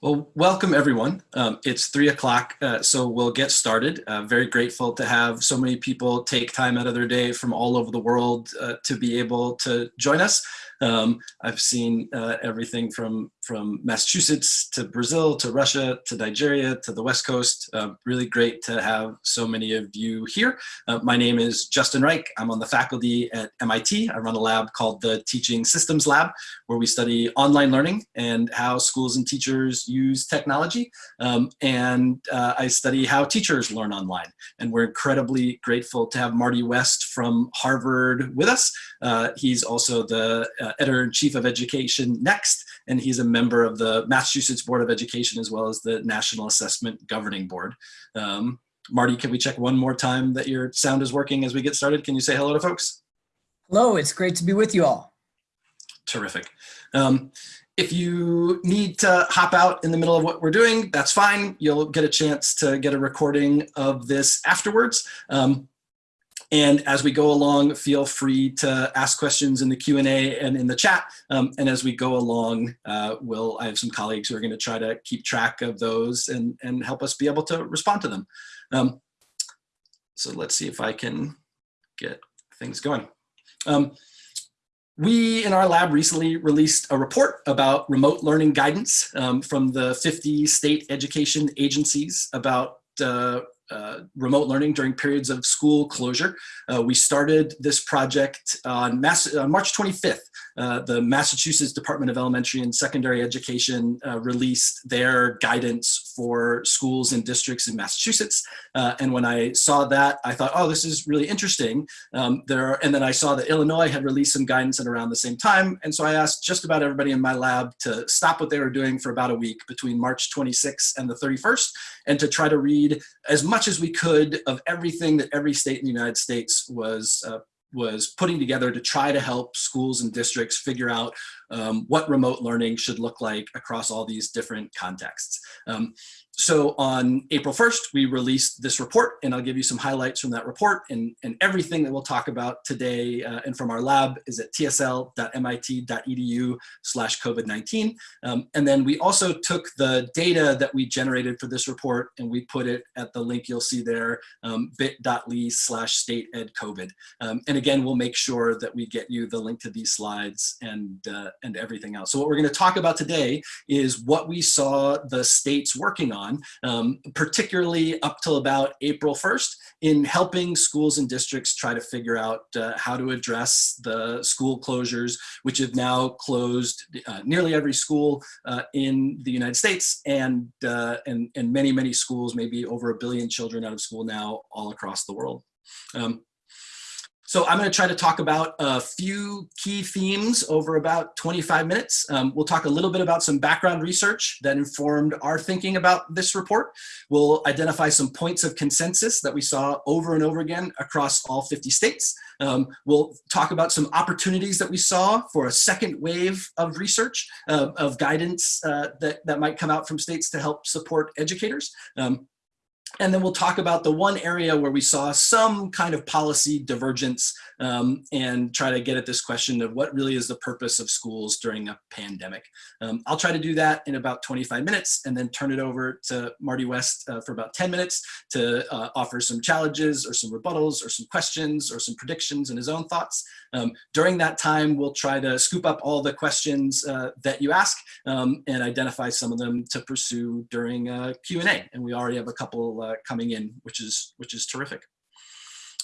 Well, welcome everyone. Um, it's three o'clock, uh, so we'll get started. Uh, very grateful to have so many people take time out of their day from all over the world uh, to be able to join us. Um, I've seen uh, everything from, from Massachusetts to Brazil to Russia to Nigeria to the West Coast. Uh, really great to have so many of you here. Uh, my name is Justin Reich. I'm on the faculty at MIT. I run a lab called the Teaching Systems Lab, where we study online learning and how schools and teachers use technology. Um, and uh, I study how teachers learn online. And we're incredibly grateful to have Marty West from Harvard with us. Uh, he's also the uh, editor-in-chief of Education Next, and he's a member of the Massachusetts Board of Education as well as the National Assessment Governing Board. Um, Marty, can we check one more time that your sound is working as we get started? Can you say hello to folks? Hello, it's great to be with you all. Terrific. Um, if you need to hop out in the middle of what we're doing, that's fine. You'll get a chance to get a recording of this afterwards. Um, and as we go along, feel free to ask questions in the Q&A and in the chat. Um, and as we go along, uh, we'll, I have some colleagues who are gonna try to keep track of those and, and help us be able to respond to them. Um, so let's see if I can get things going. Um, we in our lab recently released a report about remote learning guidance um, from the 50 state education agencies about uh, uh, remote learning during periods of school closure. Uh, we started this project on, Mass on March 25th. Uh, the Massachusetts Department of Elementary and Secondary Education uh, released their guidance for schools and districts in Massachusetts. Uh, and when I saw that, I thought, oh, this is really interesting. Um, there are, and then I saw that Illinois had released some guidance at around the same time. And so I asked just about everybody in my lab to stop what they were doing for about a week between March 26th and the 31st and to try to read as much as we could of everything that every state in the United States was uh, was putting together to try to help schools and districts figure out um, what remote learning should look like across all these different contexts. Um, so on April 1st, we released this report and I'll give you some highlights from that report and, and everything that we'll talk about today uh, and from our lab is at tsl.mit.edu slash COVID-19. Um, and then we also took the data that we generated for this report and we put it at the link you'll see there, um, bit.ly slash state ed COVID. Um, and again, we'll make sure that we get you the link to these slides and, uh, and everything else. So what we're gonna talk about today is what we saw the states working on on, um, particularly up till about April 1st in helping schools and districts try to figure out uh, how to address the school closures, which have now closed uh, nearly every school uh, in the United States and, uh, and, and many, many schools, maybe over a billion children out of school now all across the world. Um, so I'm going to try to talk about a few key themes over about 25 minutes. Um, we'll talk a little bit about some background research that informed our thinking about this report. We'll identify some points of consensus that we saw over and over again across all 50 states. Um, we'll talk about some opportunities that we saw for a second wave of research, uh, of guidance uh, that, that might come out from states to help support educators. Um, and then we'll talk about the one area where we saw some kind of policy divergence um, and try to get at this question of what really is the purpose of schools during a pandemic. Um, I'll try to do that in about 25 minutes and then turn it over to Marty West uh, for about 10 minutes to uh, offer some challenges or some rebuttals or some questions or some predictions and his own thoughts. Um, during that time, we'll try to scoop up all the questions uh, that you ask um, and identify some of them to pursue during Q&A. And we already have a couple uh, coming in, which is, which is terrific.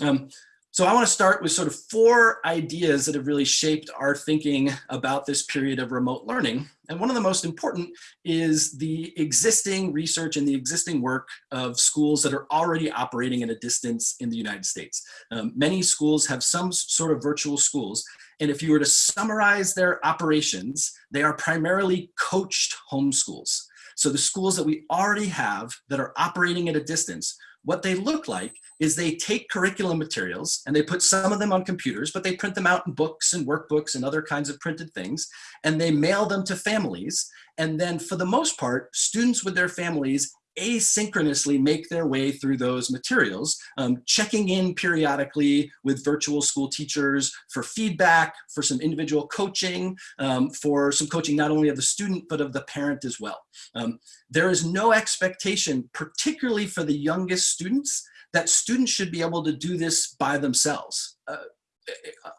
Um, so I want to start with sort of four ideas that have really shaped our thinking about this period of remote learning. And one of the most important is the existing research and the existing work of schools that are already operating at a distance in the United States. Um, many schools have some sort of virtual schools. And if you were to summarize their operations, they are primarily coached homeschools. So the schools that we already have that are operating at a distance, what they look like is they take curriculum materials and they put some of them on computers, but they print them out in books and workbooks and other kinds of printed things, and they mail them to families. And then for the most part, students with their families asynchronously make their way through those materials, um, checking in periodically with virtual school teachers for feedback, for some individual coaching, um, for some coaching not only of the student, but of the parent as well. Um, there is no expectation, particularly for the youngest students, that students should be able to do this by themselves. Uh,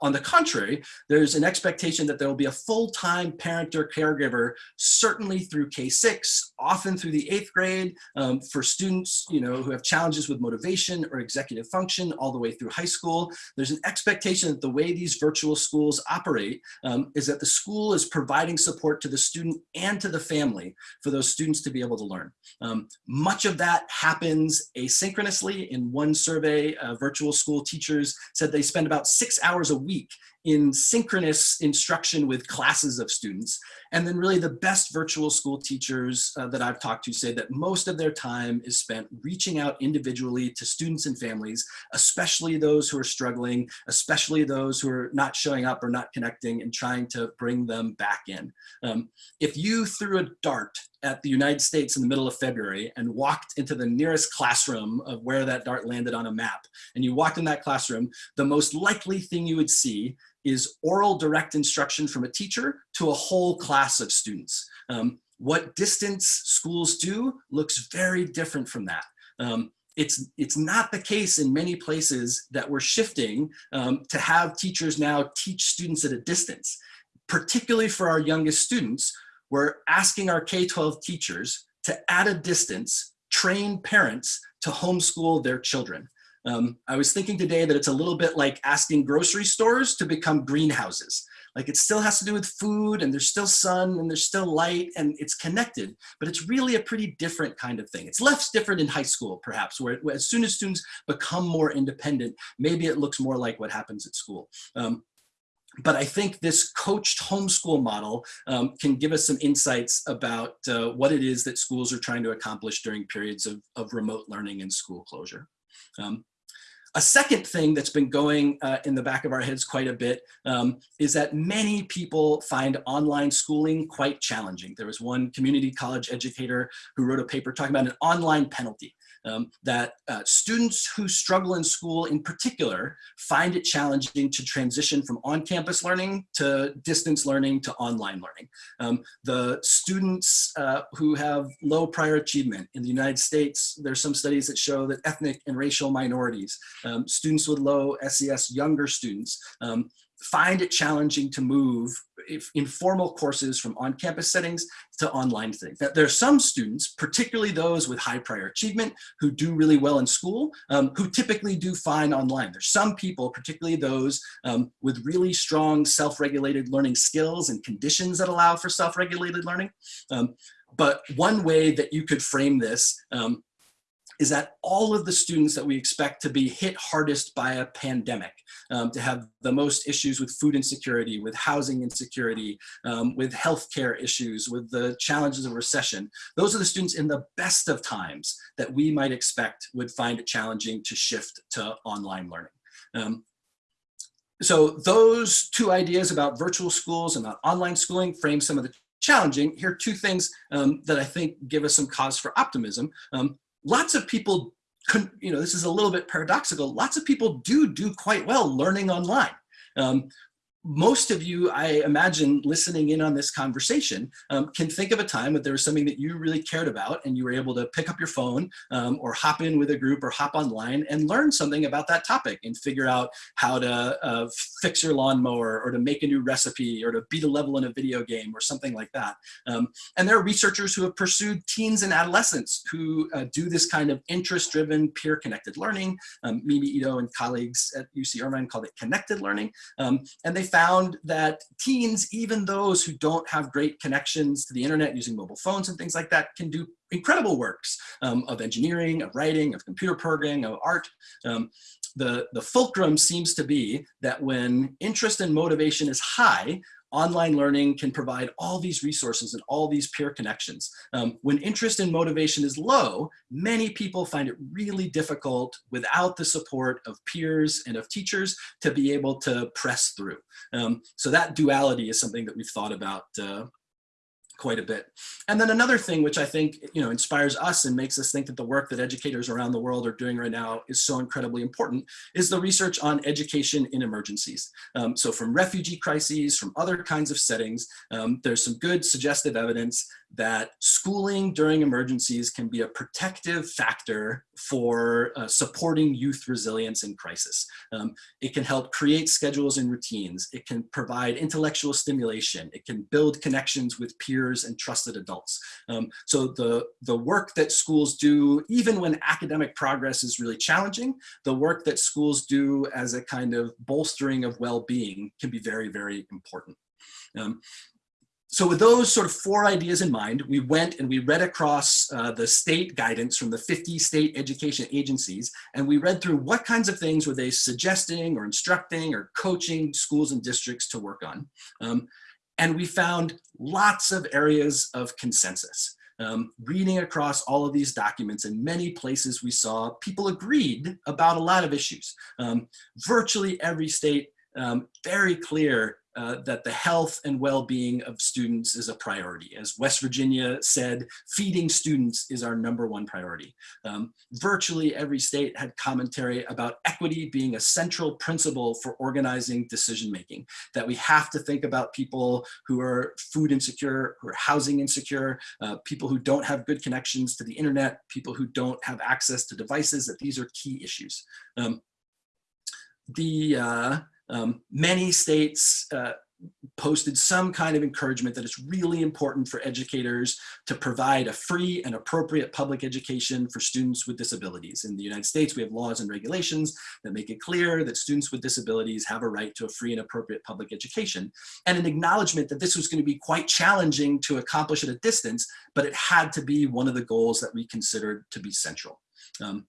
on the contrary, there's an expectation that there will be a full-time parent or caregiver, certainly through K-6, often through the eighth grade, um, for students you know, who have challenges with motivation or executive function all the way through high school. There's an expectation that the way these virtual schools operate um, is that the school is providing support to the student and to the family for those students to be able to learn. Um, much of that happens asynchronously. In one survey, uh, virtual school teachers said they spend about six hours a week in synchronous instruction with classes of students. And then really the best virtual school teachers uh, that I've talked to say that most of their time is spent reaching out individually to students and families, especially those who are struggling, especially those who are not showing up or not connecting and trying to bring them back in. Um, if you threw a dart at the United States in the middle of February and walked into the nearest classroom of where that dart landed on a map, and you walked in that classroom, the most likely thing you would see is oral direct instruction from a teacher to a whole class of students. Um, what distance schools do looks very different from that. Um, it's, it's not the case in many places that we're shifting um, to have teachers now teach students at a distance. Particularly for our youngest students, we're asking our K-12 teachers to, at a distance, train parents to homeschool their children. Um, I was thinking today that it's a little bit like asking grocery stores to become greenhouses. Like it still has to do with food and there's still sun and there's still light and it's connected, but it's really a pretty different kind of thing. It's less different in high school, perhaps, where, where as soon as students become more independent, maybe it looks more like what happens at school. Um, but I think this coached homeschool model um, can give us some insights about uh, what it is that schools are trying to accomplish during periods of, of remote learning and school closure. Um, a second thing that's been going uh, in the back of our heads quite a bit um, is that many people find online schooling quite challenging. There was one community college educator who wrote a paper talking about an online penalty um, that uh, students who struggle in school in particular find it challenging to transition from on-campus learning to distance learning to online learning. Um, the students uh, who have low prior achievement in the United States, there's some studies that show that ethnic and racial minorities, um, students with low SES, younger students, um, find it challenging to move if informal courses from on-campus settings to online settings. There are some students, particularly those with high prior achievement, who do really well in school, um, who typically do fine online. There's some people, particularly those um, with really strong self-regulated learning skills and conditions that allow for self-regulated learning. Um, but one way that you could frame this um, is that all of the students that we expect to be hit hardest by a pandemic, um, to have the most issues with food insecurity, with housing insecurity, um, with healthcare issues, with the challenges of recession, those are the students in the best of times that we might expect would find it challenging to shift to online learning. Um, so those two ideas about virtual schools and about online schooling frame some of the challenging. Here are two things um, that I think give us some cause for optimism. Um, lots of people, you know, this is a little bit paradoxical. Lots of people do do quite well learning online. Um, most of you, I imagine, listening in on this conversation um, can think of a time that there was something that you really cared about and you were able to pick up your phone um, or hop in with a group or hop online and learn something about that topic and figure out how to uh, fix your lawnmower or to make a new recipe or to beat a level in a video game or something like that. Um, and there are researchers who have pursued teens and adolescents who uh, do this kind of interest-driven peer-connected learning. Um, Mimi Ito and colleagues at UC Irvine called it connected learning. Um, and they found that teens, even those who don't have great connections to the internet using mobile phones and things like that, can do incredible works um, of engineering, of writing, of computer programming, of art. Um, the, the fulcrum seems to be that when interest and motivation is high, online learning can provide all these resources and all these peer connections. Um, when interest and motivation is low, many people find it really difficult without the support of peers and of teachers to be able to press through. Um, so that duality is something that we've thought about uh, quite a bit. And then another thing which I think you know inspires us and makes us think that the work that educators around the world are doing right now is so incredibly important is the research on education in emergencies. Um, so from refugee crises, from other kinds of settings, um, there's some good suggestive evidence that schooling during emergencies can be a protective factor for uh, supporting youth resilience in crisis. Um, it can help create schedules and routines. It can provide intellectual stimulation. It can build connections with peers and trusted adults. Um, so the, the work that schools do, even when academic progress is really challenging, the work that schools do as a kind of bolstering of well-being can be very, very important. Um, so with those sort of four ideas in mind, we went and we read across uh, the state guidance from the 50 state education agencies, and we read through what kinds of things were they suggesting or instructing or coaching schools and districts to work on. Um, and we found lots of areas of consensus. Um, reading across all of these documents in many places we saw people agreed about a lot of issues. Um, virtually every state um, very clear uh, that the health and well-being of students is a priority. As West Virginia said, feeding students is our number one priority. Um, virtually every state had commentary about equity being a central principle for organizing decision-making, that we have to think about people who are food insecure, who are housing insecure, uh, people who don't have good connections to the internet, people who don't have access to devices, that these are key issues. Um, the uh, um, many states uh, posted some kind of encouragement that it's really important for educators to provide a free and appropriate public education for students with disabilities. In the United States, we have laws and regulations that make it clear that students with disabilities have a right to a free and appropriate public education, and an acknowledgement that this was going to be quite challenging to accomplish at a distance, but it had to be one of the goals that we considered to be central. Um,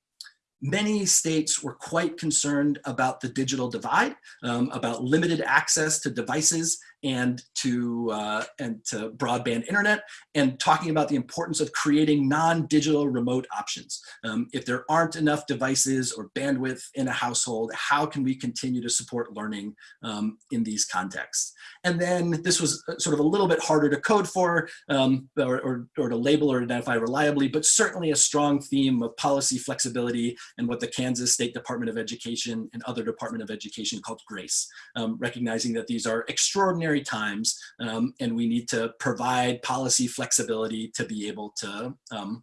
Many states were quite concerned about the digital divide, um, about limited access to devices and to, uh, and to broadband internet, and talking about the importance of creating non-digital remote options. Um, if there aren't enough devices or bandwidth in a household, how can we continue to support learning um, in these contexts? And then this was uh, sort of a little bit harder to code for um, or, or, or to label or identify reliably, but certainly a strong theme of policy flexibility and what the Kansas State Department of Education and other Department of Education called GRACE, um, recognizing that these are extraordinary times um, and we need to provide policy flexibility to be able to um,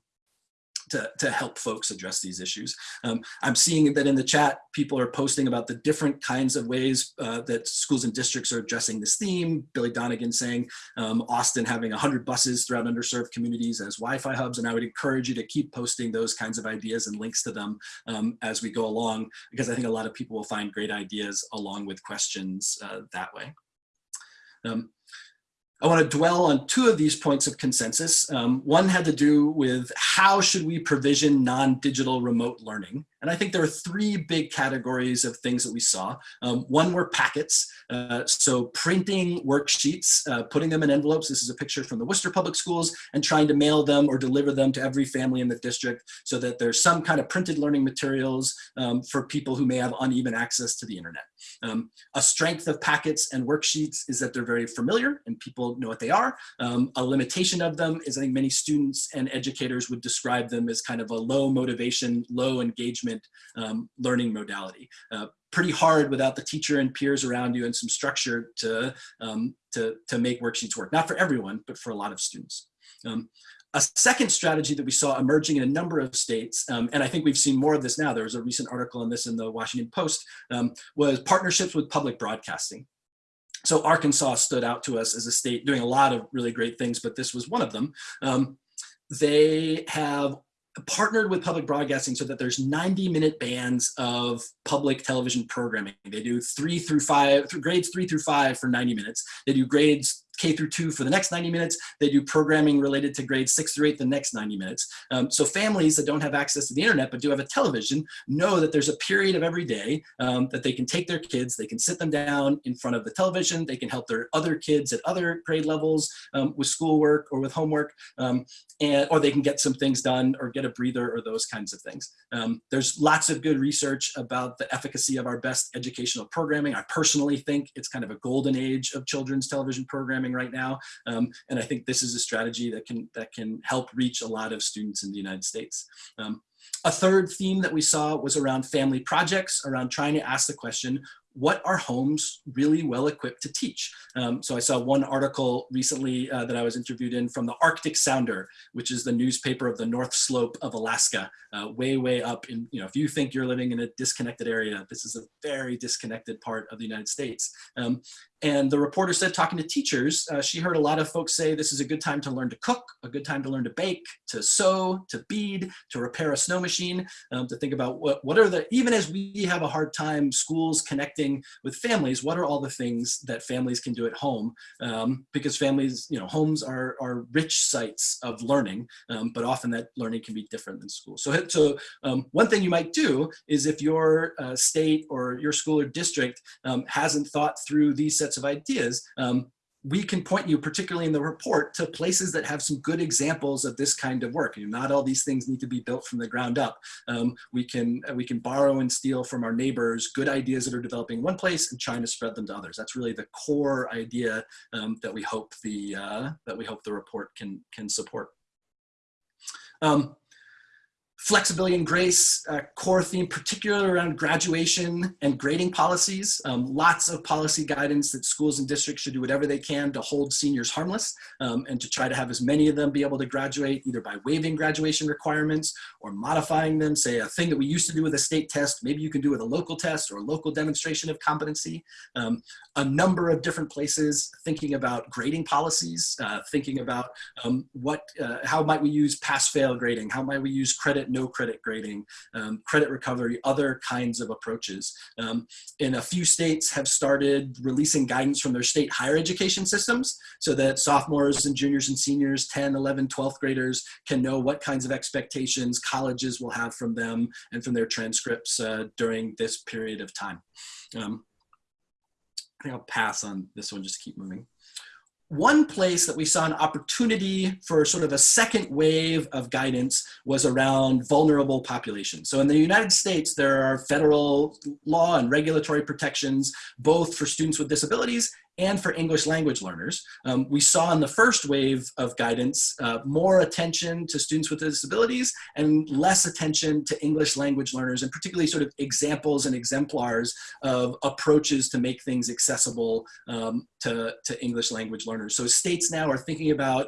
to, to help folks address these issues. Um, I'm seeing that in the chat, people are posting about the different kinds of ways uh, that schools and districts are addressing this theme. Billy Donegan saying um, Austin having 100 buses throughout underserved communities as Wi-Fi hubs, and I would encourage you to keep posting those kinds of ideas and links to them um, as we go along, because I think a lot of people will find great ideas along with questions uh, that way. Um, I want to dwell on two of these points of consensus. Um, one had to do with how should we provision non-digital remote learning? And I think there are three big categories of things that we saw. Um, one were packets. Uh, so printing worksheets, uh, putting them in envelopes. This is a picture from the Worcester Public Schools and trying to mail them or deliver them to every family in the district so that there's some kind of printed learning materials um, for people who may have uneven access to the internet. Um, a strength of packets and worksheets is that they're very familiar and people know what they are. Um, a limitation of them is I think many students and educators would describe them as kind of a low motivation, low engagement um, learning modality. Uh, pretty hard without the teacher and peers around you and some structure to, um, to, to make worksheets work. Not for everyone, but for a lot of students. Um, a second strategy that we saw emerging in a number of states, um, and I think we've seen more of this now, there was a recent article on this in the Washington Post, um, was partnerships with public broadcasting. So Arkansas stood out to us as a state doing a lot of really great things, but this was one of them. Um, they have partnered with public broadcasting so that there's 90 minute bands of public television programming. They do three through five, grades three through five for 90 minutes. They do grades K through two for the next 90 minutes. They do programming related to grades six through eight the next 90 minutes. Um, so families that don't have access to the internet but do have a television know that there's a period of every day um, that they can take their kids, they can sit them down in front of the television, they can help their other kids at other grade levels um, with schoolwork or with homework, um, and or they can get some things done or get a breather or those kinds of things. Um, there's lots of good research about the efficacy of our best educational programming. I personally think it's kind of a golden age of children's television programming programming right now. Um, and I think this is a strategy that can, that can help reach a lot of students in the United States. Um, a third theme that we saw was around family projects, around trying to ask the question, what are homes really well equipped to teach? Um, so I saw one article recently uh, that I was interviewed in from the Arctic Sounder, which is the newspaper of the North Slope of Alaska, uh, way, way up in, you know, if you think you're living in a disconnected area, this is a very disconnected part of the United States. Um, and the reporter said, talking to teachers, uh, she heard a lot of folks say this is a good time to learn to cook, a good time to learn to bake, to sew, to bead, to repair a snow machine, um, to think about what, what are the, even as we have a hard time schools connecting with families, what are all the things that families can do at home? Um, because families, you know, homes are, are rich sites of learning, um, but often that learning can be different than school. So, so um, one thing you might do is if your uh, state or your school or district um, hasn't thought through these sets sets of ideas, um, we can point you, particularly in the report, to places that have some good examples of this kind of work. You know, not all these things need to be built from the ground up. Um, we can we can borrow and steal from our neighbors good ideas that are developing in one place and trying to spread them to others. That's really the core idea um, that we hope the uh, that we hope the report can can support. Um, Flexibility and grace, uh, core theme, particularly around graduation and grading policies. Um, lots of policy guidance that schools and districts should do whatever they can to hold seniors harmless um, and to try to have as many of them be able to graduate either by waiving graduation requirements or modifying them. Say a thing that we used to do with a state test, maybe you can do with a local test or a local demonstration of competency. Um, a number of different places thinking about grading policies, uh, thinking about um, what, uh, how might we use pass-fail grading, how might we use credit no credit grading, um, credit recovery, other kinds of approaches. Um, in a few states have started releasing guidance from their state higher education systems so that sophomores and juniors and seniors, 10, 11, 12th graders can know what kinds of expectations colleges will have from them and from their transcripts uh, during this period of time. Um, I think I'll pass on this one, just keep moving one place that we saw an opportunity for sort of a second wave of guidance was around vulnerable populations. So in the United States, there are federal law and regulatory protections, both for students with disabilities and for English language learners. Um, we saw in the first wave of guidance uh, more attention to students with disabilities and less attention to English language learners and particularly sort of examples and exemplars of approaches to make things accessible um, to, to English language learners. So states now are thinking about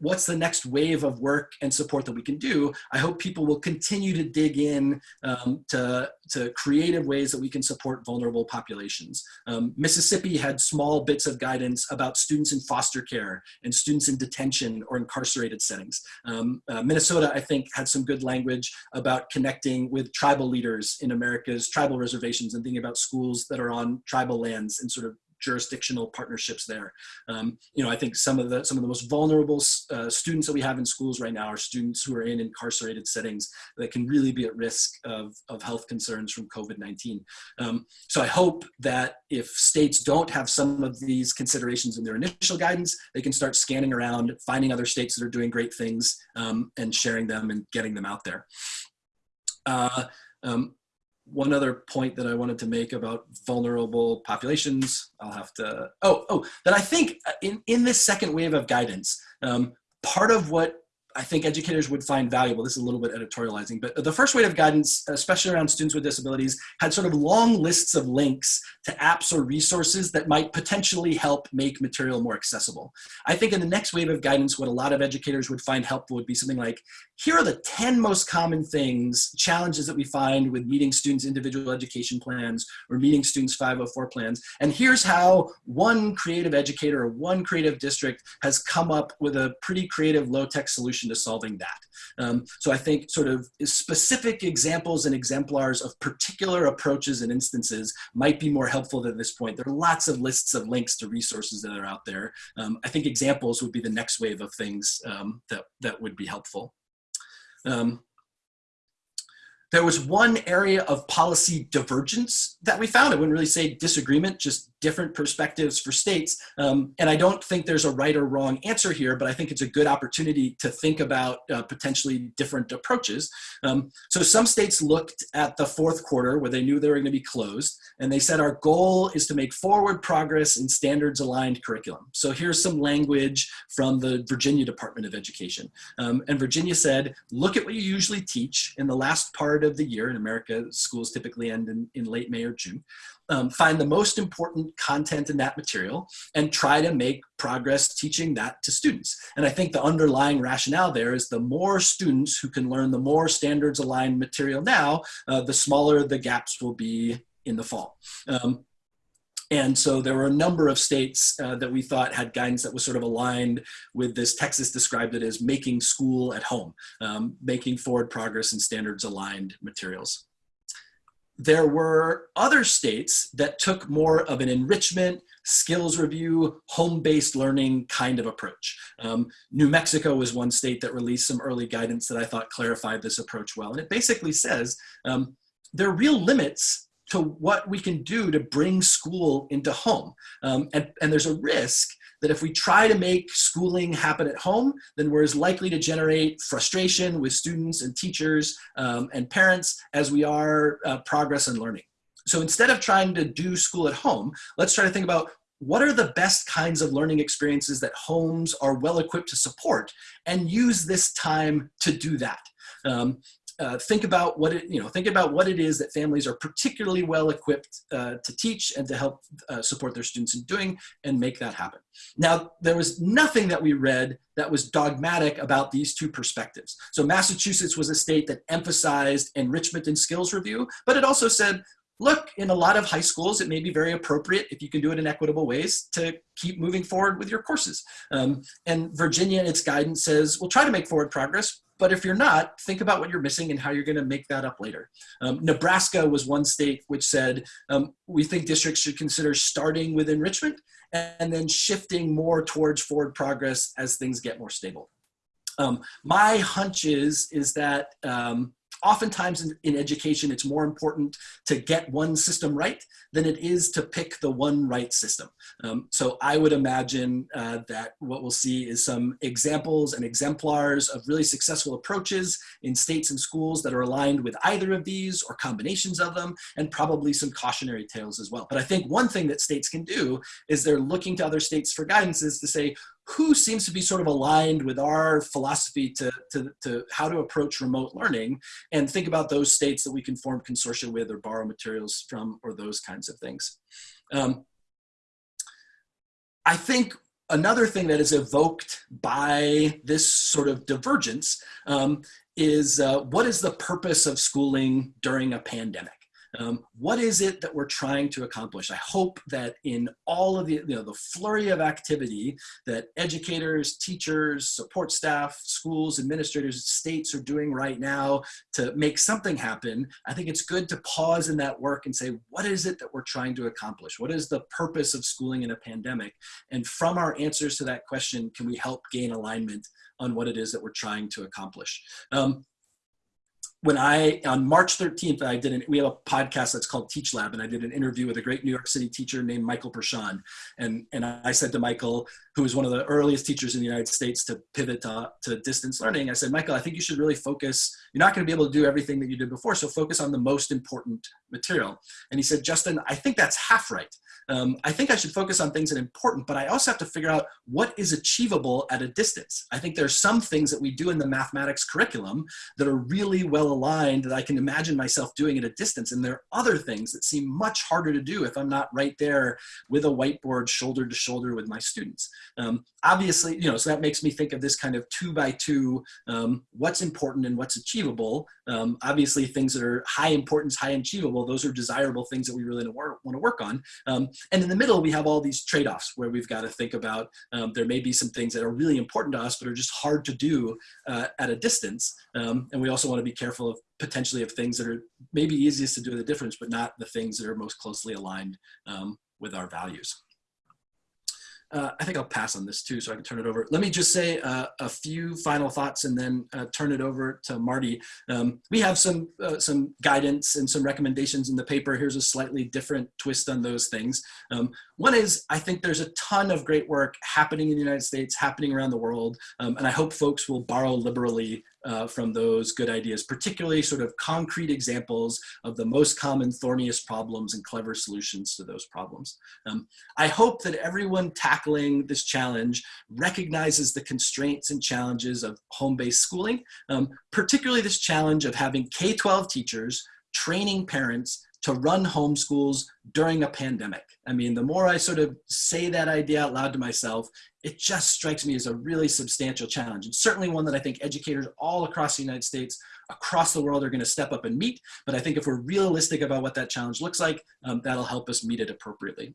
what's the next wave of work and support that we can do, I hope people will continue to dig in um, to, to creative ways that we can support vulnerable populations. Um, Mississippi had small bits of guidance about students in foster care and students in detention or incarcerated settings. Um, uh, Minnesota, I think, had some good language about connecting with tribal leaders in America's tribal reservations and thinking about schools that are on tribal lands and sort of jurisdictional partnerships there. Um, you know, I think some of the some of the most vulnerable uh, students that we have in schools right now are students who are in incarcerated settings that can really be at risk of, of health concerns from COVID-19. Um, so I hope that if states don't have some of these considerations in their initial guidance, they can start scanning around, finding other states that are doing great things um, and sharing them and getting them out there. Uh, um, one other point that I wanted to make about vulnerable populations, I'll have to, oh, oh, that I think in, in this second wave of guidance, um, part of what I think educators would find valuable. This is a little bit editorializing, but the first wave of guidance, especially around students with disabilities, had sort of long lists of links to apps or resources that might potentially help make material more accessible. I think in the next wave of guidance, what a lot of educators would find helpful would be something like, here are the 10 most common things, challenges that we find with meeting students' individual education plans or meeting students' 504 plans. And here's how one creative educator or one creative district has come up with a pretty creative low-tech solution to solving that. Um, so I think sort of specific examples and exemplars of particular approaches and instances might be more helpful at this point. There are lots of lists of links to resources that are out there. Um, I think examples would be the next wave of things um, that, that would be helpful. Um, there was one area of policy divergence that we found. I wouldn't really say disagreement, just different perspectives for states. Um, and I don't think there's a right or wrong answer here, but I think it's a good opportunity to think about uh, potentially different approaches. Um, so some states looked at the fourth quarter where they knew they were going to be closed, and they said our goal is to make forward progress in standards aligned curriculum. So here's some language from the Virginia Department of Education. Um, and Virginia said, look at what you usually teach in the last part of the year. In America, schools typically end in, in late May or June um, find the most important content in that material and try to make progress teaching that to students. And I think the underlying rationale there is the more students who can learn the more standards aligned material now, uh, the smaller the gaps will be in the fall. Um, and so there were a number of states uh, that we thought had guidance that was sort of aligned with this. Texas described it as making school at home, um, making forward progress in standards aligned materials there were other states that took more of an enrichment, skills review, home-based learning kind of approach. Um, New Mexico was one state that released some early guidance that I thought clarified this approach well. And it basically says um, there are real limits to what we can do to bring school into home. Um, and, and there's a risk that if we try to make schooling happen at home, then we're as likely to generate frustration with students and teachers um, and parents as we are uh, progress and learning. So instead of trying to do school at home, let's try to think about what are the best kinds of learning experiences that homes are well equipped to support and use this time to do that. Um, uh, think about what it, you know, think about what it is that families are particularly well equipped uh, to teach and to help uh, support their students in doing and make that happen. Now, there was nothing that we read that was dogmatic about these two perspectives. So Massachusetts was a state that emphasized enrichment and skills review, but it also said, look, in a lot of high schools, it may be very appropriate if you can do it in equitable ways to keep moving forward with your courses. Um, and Virginia in its guidance says, we'll try to make forward progress, but if you're not, think about what you're missing and how you're going to make that up later. Um, Nebraska was one state which said, um, we think districts should consider starting with enrichment and then shifting more towards forward progress as things get more stable. Um, my hunch is, is that um, oftentimes in, in, education, it's more important to get one system right than it is to pick the one right system. Um, so I would imagine uh, that what we'll see is some examples and exemplars of really successful approaches in states and schools that are aligned with either of these or combinations of them, and probably some cautionary tales as well. But I think one thing that states can do is they're looking to other states for guidances to say, who seems to be sort of aligned with our philosophy to, to, to how to approach remote learning and think about those states that we can form consortia with or borrow materials from or those kinds of things. Um, I think another thing that is evoked by this sort of divergence um, is uh, what is the purpose of schooling during a pandemic? Um, what is it that we're trying to accomplish? I hope that in all of the, you know, the flurry of activity that educators, teachers, support staff, schools, administrators, states are doing right now to make something happen, I think it's good to pause in that work and say, what is it that we're trying to accomplish? What is the purpose of schooling in a pandemic? And from our answers to that question, can we help gain alignment on what it is that we're trying to accomplish? Um, when I, on March 13th, I did an, we have a podcast that's called Teach Lab, and I did an interview with a great New York City teacher named Michael Pershan. And, and I said to Michael, who was one of the earliest teachers in the United States to pivot to, to distance learning, I said, Michael, I think you should really focus, you're not gonna be able to do everything that you did before, so focus on the most important material. And he said, Justin, I think that's half right. Um, I think I should focus on things that are important, but I also have to figure out what is achievable at a distance. I think there are some things that we do in the mathematics curriculum that are really well aligned that I can imagine myself doing at a distance. And there are other things that seem much harder to do if I'm not right there with a whiteboard shoulder to shoulder with my students. Um, obviously, you know, so that makes me think of this kind of two by two, um, what's important and what's achievable. Um, obviously, things that are high importance, high achievable, those are desirable things that we really want to work on. Um, and in the middle, we have all these trade-offs where we've got to think about um, there may be some things that are really important to us, but are just hard to do uh, at a distance. Um, and we also want to be careful of potentially of things that are maybe easiest to do the difference, but not the things that are most closely aligned um, with our values. uh, I think I'll pass on this too, so I can turn it over. Let me just say uh, a few final thoughts and then uh, turn it over to Marty. Um, we have some uh, some guidance and some recommendations in the paper. Here's a slightly different twist on those things. Um, one is I think there's a ton of great work happening in the United States, happening around the world, um, and I hope folks will borrow liberally uh, from those good ideas, particularly sort of concrete examples of the most common thorniest problems and clever solutions to those problems. Um, I hope that everyone tackling this challenge recognizes the constraints and challenges of home-based schooling, um, particularly this challenge of having K-12 teachers training parents to run homeschools during a pandemic. I mean, the more I sort of say that idea out loud to myself, it just strikes me as a really substantial challenge. And certainly one that I think educators all across the United States, across the world are gonna step up and meet. But I think if we're realistic about what that challenge looks like, um, that'll help us meet it appropriately.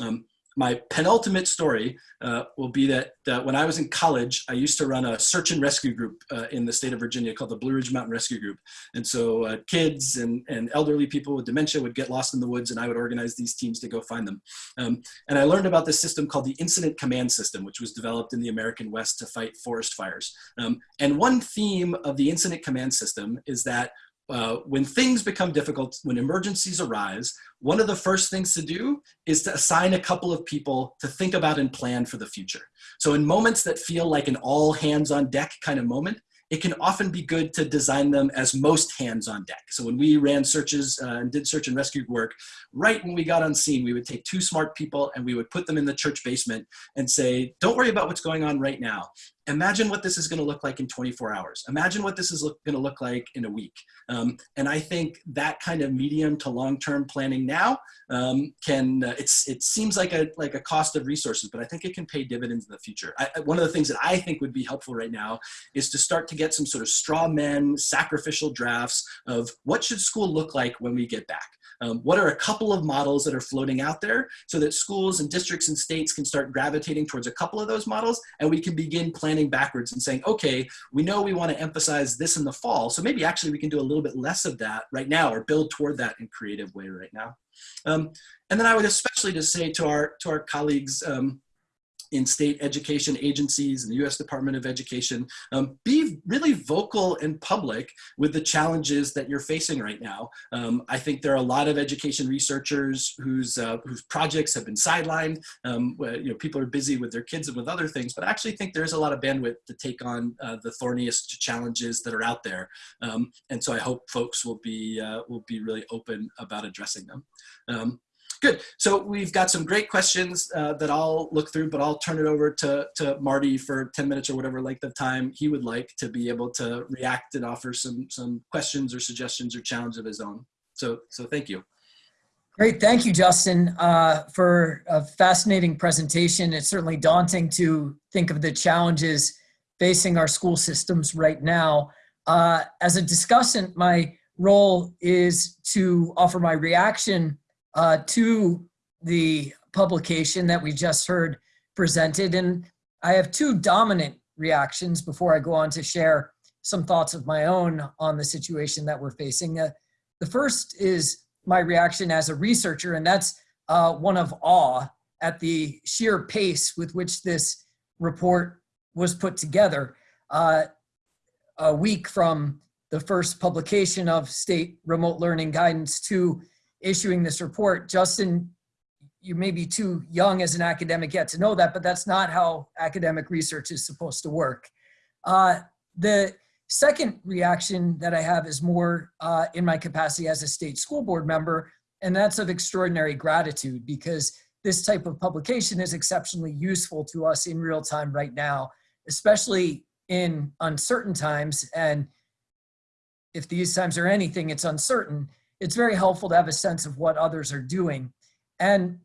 Um, my penultimate story uh, will be that uh, when I was in college, I used to run a search and rescue group uh, in the state of Virginia called the Blue Ridge Mountain Rescue Group. And so uh, kids and, and elderly people with dementia would get lost in the woods and I would organize these teams to go find them. Um, and I learned about this system called the Incident Command System, which was developed in the American West to fight forest fires. Um, and one theme of the Incident Command System is that uh, when things become difficult, when emergencies arise, one of the first things to do is to assign a couple of people to think about and plan for the future. So in moments that feel like an all hands on deck kind of moment, it can often be good to design them as most hands on deck. So when we ran searches uh, and did search and rescue work, right when we got on scene, we would take two smart people and we would put them in the church basement and say, don't worry about what's going on right now imagine what this is going to look like in 24 hours. Imagine what this is going to look like in a week. Um, and I think that kind of medium to long-term planning now um, can, uh, it's, it seems like a, like a cost of resources, but I think it can pay dividends in the future. I, one of the things that I think would be helpful right now is to start to get some sort of straw men, sacrificial drafts of what should school look like when we get back. Um, what are a couple of models that are floating out there so that schools and districts and states can start gravitating towards a couple of those models and we can begin planning backwards and saying, okay, we know we want to emphasize this in the fall, so maybe actually we can do a little bit less of that right now or build toward that in creative way right now. Um, and then I would especially just say to our, to our colleagues, um, in state education agencies and the US Department of Education, um, be really vocal and public with the challenges that you're facing right now. Um, I think there are a lot of education researchers whose, uh, whose projects have been sidelined. Um, where, you know, people are busy with their kids and with other things, but I actually think there's a lot of bandwidth to take on uh, the thorniest challenges that are out there. Um, and so I hope folks will be, uh, will be really open about addressing them. Good. So we've got some great questions uh, that I'll look through, but I'll turn it over to, to Marty for 10 minutes or whatever length of time he would like to be able to react and offer some, some questions or suggestions or challenge of his own. So, so thank you. Great. Thank you, Justin, uh, for a fascinating presentation. It's certainly daunting to think of the challenges facing our school systems right now. Uh, as a discussant, my role is to offer my reaction uh, to the publication that we just heard presented. And I have two dominant reactions before I go on to share some thoughts of my own on the situation that we're facing. Uh, the first is my reaction as a researcher, and that's uh, one of awe at the sheer pace with which this report was put together. Uh, a week from the first publication of state remote learning guidance to issuing this report. Justin, you may be too young as an academic yet to know that, but that's not how academic research is supposed to work. Uh, the second reaction that I have is more uh, in my capacity as a state school board member, and that's of extraordinary gratitude because this type of publication is exceptionally useful to us in real time right now, especially in uncertain times. And if these times are anything, it's uncertain it's very helpful to have a sense of what others are doing. And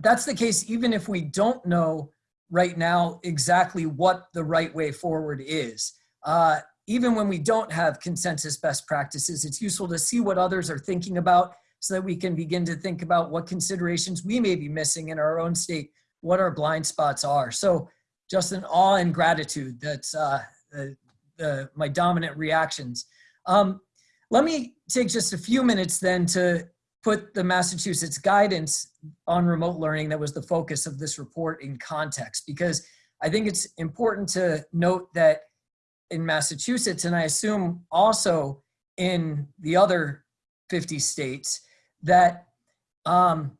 that's the case even if we don't know right now exactly what the right way forward is. Uh, even when we don't have consensus best practices, it's useful to see what others are thinking about so that we can begin to think about what considerations we may be missing in our own state, what our blind spots are. So just an awe and gratitude, that's uh, the, the, my dominant reactions. Um, let me take just a few minutes then to put the Massachusetts guidance on remote learning that was the focus of this report in context because I think it's important to note that in Massachusetts, and I assume also in the other 50 states, that um,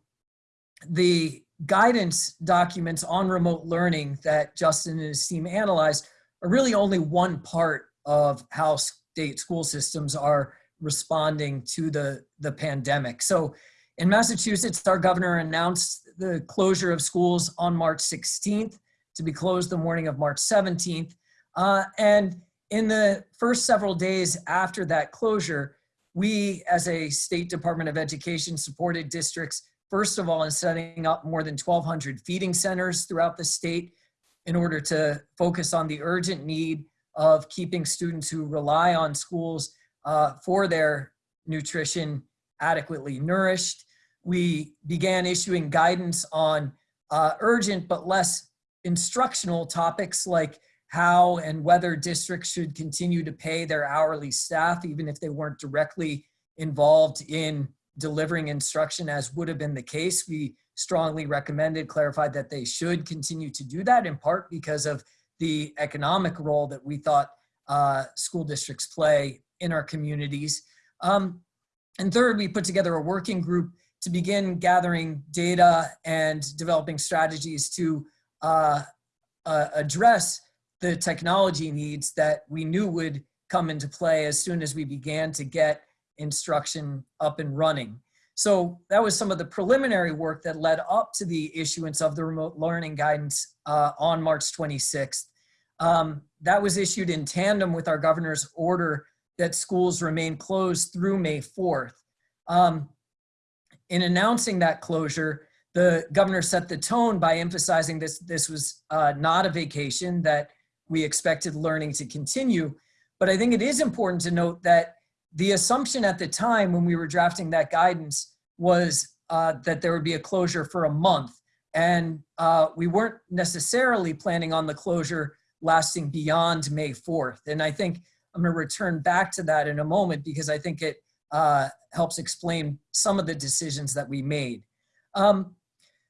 the guidance documents on remote learning that Justin and his team analyzed are really only one part of how state school systems are responding to the, the pandemic. So in Massachusetts, our governor announced the closure of schools on March 16th to be closed the morning of March 17th. Uh, and in the first several days after that closure, we as a State Department of Education supported districts, first of all, in setting up more than 1,200 feeding centers throughout the state in order to focus on the urgent need of keeping students who rely on schools uh, for their nutrition adequately nourished. We began issuing guidance on uh, urgent but less instructional topics like how and whether districts should continue to pay their hourly staff, even if they weren't directly involved in delivering instruction as would have been the case. We strongly recommended, clarified that they should continue to do that in part because of the economic role that we thought uh, school districts play in our communities. Um, and third, we put together a working group to begin gathering data and developing strategies to uh, uh, address the technology needs that we knew would come into play as soon as we began to get instruction up and running. So that was some of the preliminary work that led up to the issuance of the remote learning guidance uh, on March 26th. Um, that was issued in tandem with our governor's order that schools remain closed through May 4th. Um, in announcing that closure, the governor set the tone by emphasizing this, this was uh, not a vacation, that we expected learning to continue. But I think it is important to note that the assumption at the time when we were drafting that guidance was uh, that there would be a closure for a month. And uh, we weren't necessarily planning on the closure lasting beyond May 4th. And I think I'm going to return back to that in a moment because I think it uh, helps explain some of the decisions that we made. Um,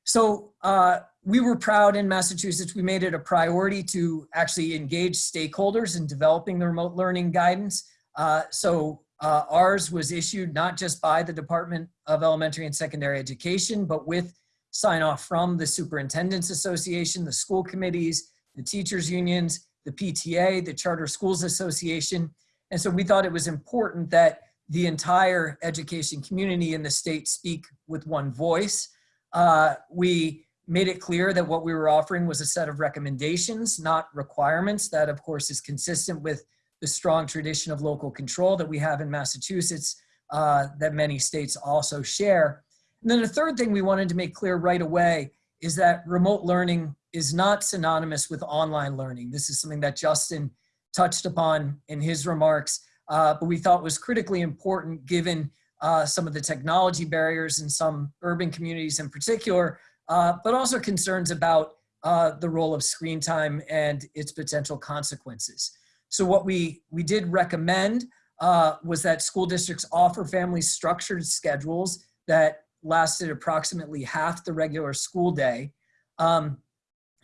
so uh, we were proud in Massachusetts, we made it a priority to actually engage stakeholders in developing the remote learning guidance. Uh, so uh, ours was issued not just by the Department of Elementary and Secondary Education, but with sign off from the Superintendents Association, the school committees, the teachers unions, the PTA, the Charter Schools Association. And so we thought it was important that the entire education community in the state speak with one voice. Uh, we made it clear that what we were offering was a set of recommendations, not requirements. That, of course, is consistent with the strong tradition of local control that we have in Massachusetts uh, that many states also share. And then the third thing we wanted to make clear right away is that remote learning is not synonymous with online learning. This is something that Justin touched upon in his remarks, uh, but we thought was critically important given uh, some of the technology barriers in some urban communities in particular, uh, but also concerns about uh, the role of screen time and its potential consequences. So what we, we did recommend uh, was that school districts offer families structured schedules that lasted approximately half the regular school day. Um,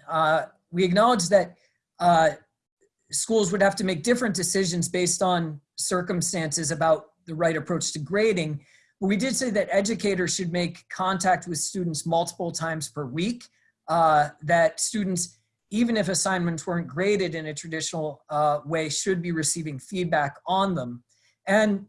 uh, we acknowledge that uh, schools would have to make different decisions based on circumstances about the right approach to grading. But we did say that educators should make contact with students multiple times per week, uh, that students, even if assignments weren't graded in a traditional uh, way, should be receiving feedback on them. And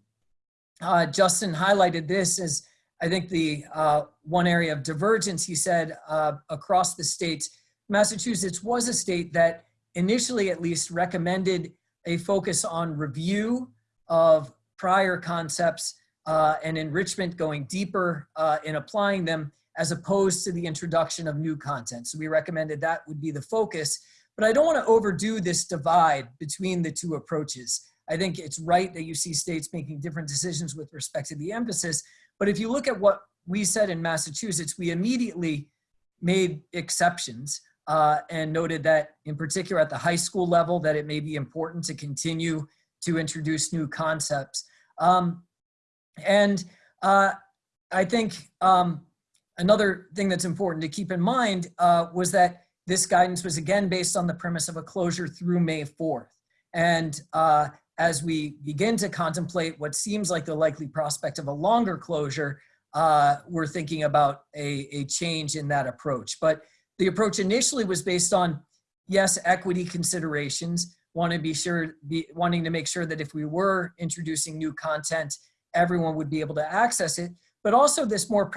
uh, Justin highlighted this as, I think, the uh, one area of divergence. He said uh, across the states, Massachusetts was a state that initially at least recommended a focus on review of prior concepts uh, and enrichment going deeper uh, in applying them as opposed to the introduction of new content. So we recommended that would be the focus, but I don't wanna overdo this divide between the two approaches. I think it's right that you see states making different decisions with respect to the emphasis, but if you look at what we said in Massachusetts, we immediately made exceptions uh, and noted that in particular at the high school level that it may be important to continue to introduce new concepts. Um, and uh, I think um, another thing that's important to keep in mind uh, was that this guidance was again based on the premise of a closure through May 4th. And uh, as we begin to contemplate what seems like the likely prospect of a longer closure, uh, we're thinking about a, a change in that approach. But the approach initially was based on, yes, equity considerations, want to be sure, be, wanting to make sure that if we were introducing new content, everyone would be able to access it, but also this more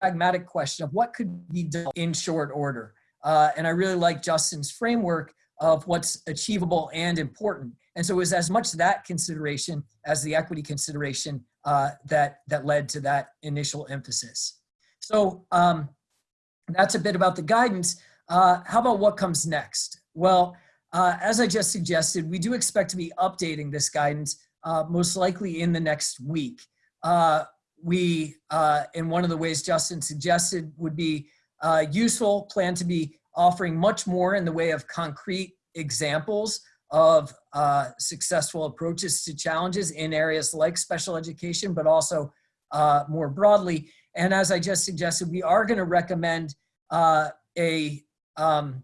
pragmatic question of what could be done in short order. Uh, and I really like Justin's framework of what's achievable and important. And so it was as much that consideration as the equity consideration uh, that, that led to that initial emphasis. So um, that's a bit about the guidance. Uh, how about what comes next? Well, uh, as I just suggested, we do expect to be updating this guidance uh, most likely in the next week. Uh, we, uh, in one of the ways Justin suggested would be uh, useful, plan to be offering much more in the way of concrete examples of uh, successful approaches to challenges in areas like special education, but also uh, more broadly. And as I just suggested, we are going to recommend uh, a um,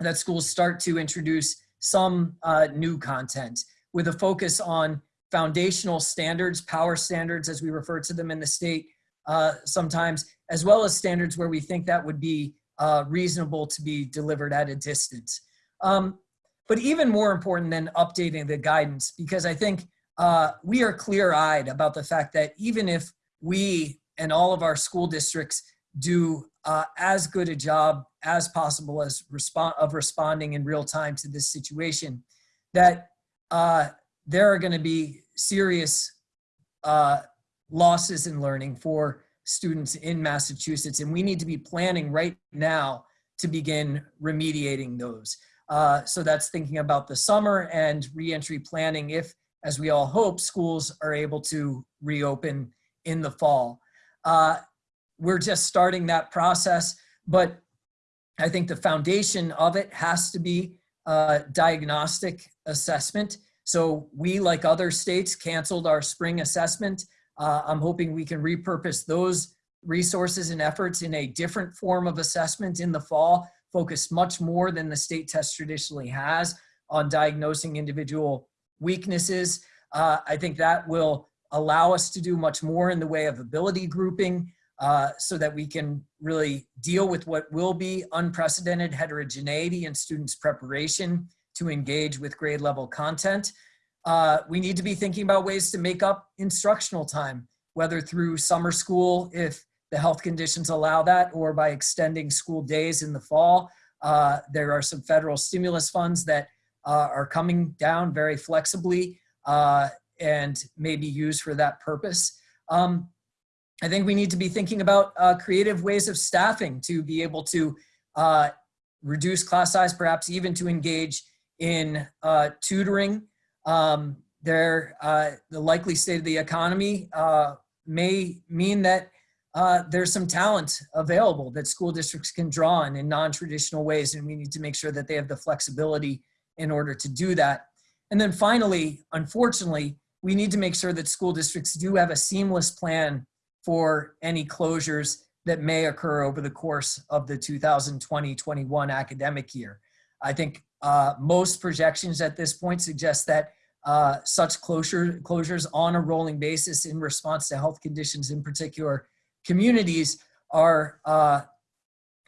that schools start to introduce some uh, new content with a focus on foundational standards, power standards, as we refer to them in the state uh, sometimes, as well as standards where we think that would be uh, reasonable to be delivered at a distance. Um, but even more important than updating the guidance, because I think uh, we are clear-eyed about the fact that even if we and all of our school districts do uh, as good a job as possible as respond of responding in real time to this situation, that uh, there are going to be serious uh, losses in learning for students in Massachusetts, and we need to be planning right now to begin remediating those. Uh, so that's thinking about the summer and reentry planning if, as we all hope, schools are able to reopen in the fall. Uh, we're just starting that process, but I think the foundation of it has to be uh, diagnostic assessment. So we, like other states, canceled our spring assessment. Uh, I'm hoping we can repurpose those resources and efforts in a different form of assessment in the fall, focused much more than the state test traditionally has on diagnosing individual weaknesses. Uh, I think that will allow us to do much more in the way of ability grouping uh, so that we can really deal with what will be unprecedented heterogeneity in students' preparation to engage with grade level content. Uh, we need to be thinking about ways to make up instructional time, whether through summer school, if the health conditions allow that, or by extending school days in the fall. Uh, there are some federal stimulus funds that uh, are coming down very flexibly uh, and may be used for that purpose. Um, I think we need to be thinking about uh, creative ways of staffing to be able to uh, reduce class size, perhaps even to engage in uh, tutoring. Um, there, uh, the likely state of the economy uh, may mean that uh, there's some talent available that school districts can draw on in non-traditional ways, and we need to make sure that they have the flexibility in order to do that. And then finally, unfortunately, we need to make sure that school districts do have a seamless plan for any closures that may occur over the course of the 2020-21 academic year. I think uh, most projections at this point suggest that uh, such closure, closures on a rolling basis in response to health conditions in particular communities are uh,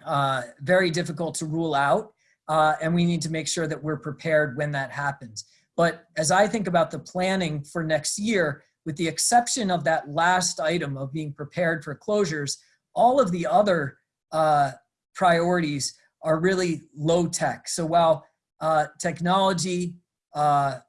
uh, very difficult to rule out. Uh, and we need to make sure that we're prepared when that happens. But as I think about the planning for next year, with the exception of that last item of being prepared for closures, all of the other uh, priorities are really low tech. So while uh, technology, uh,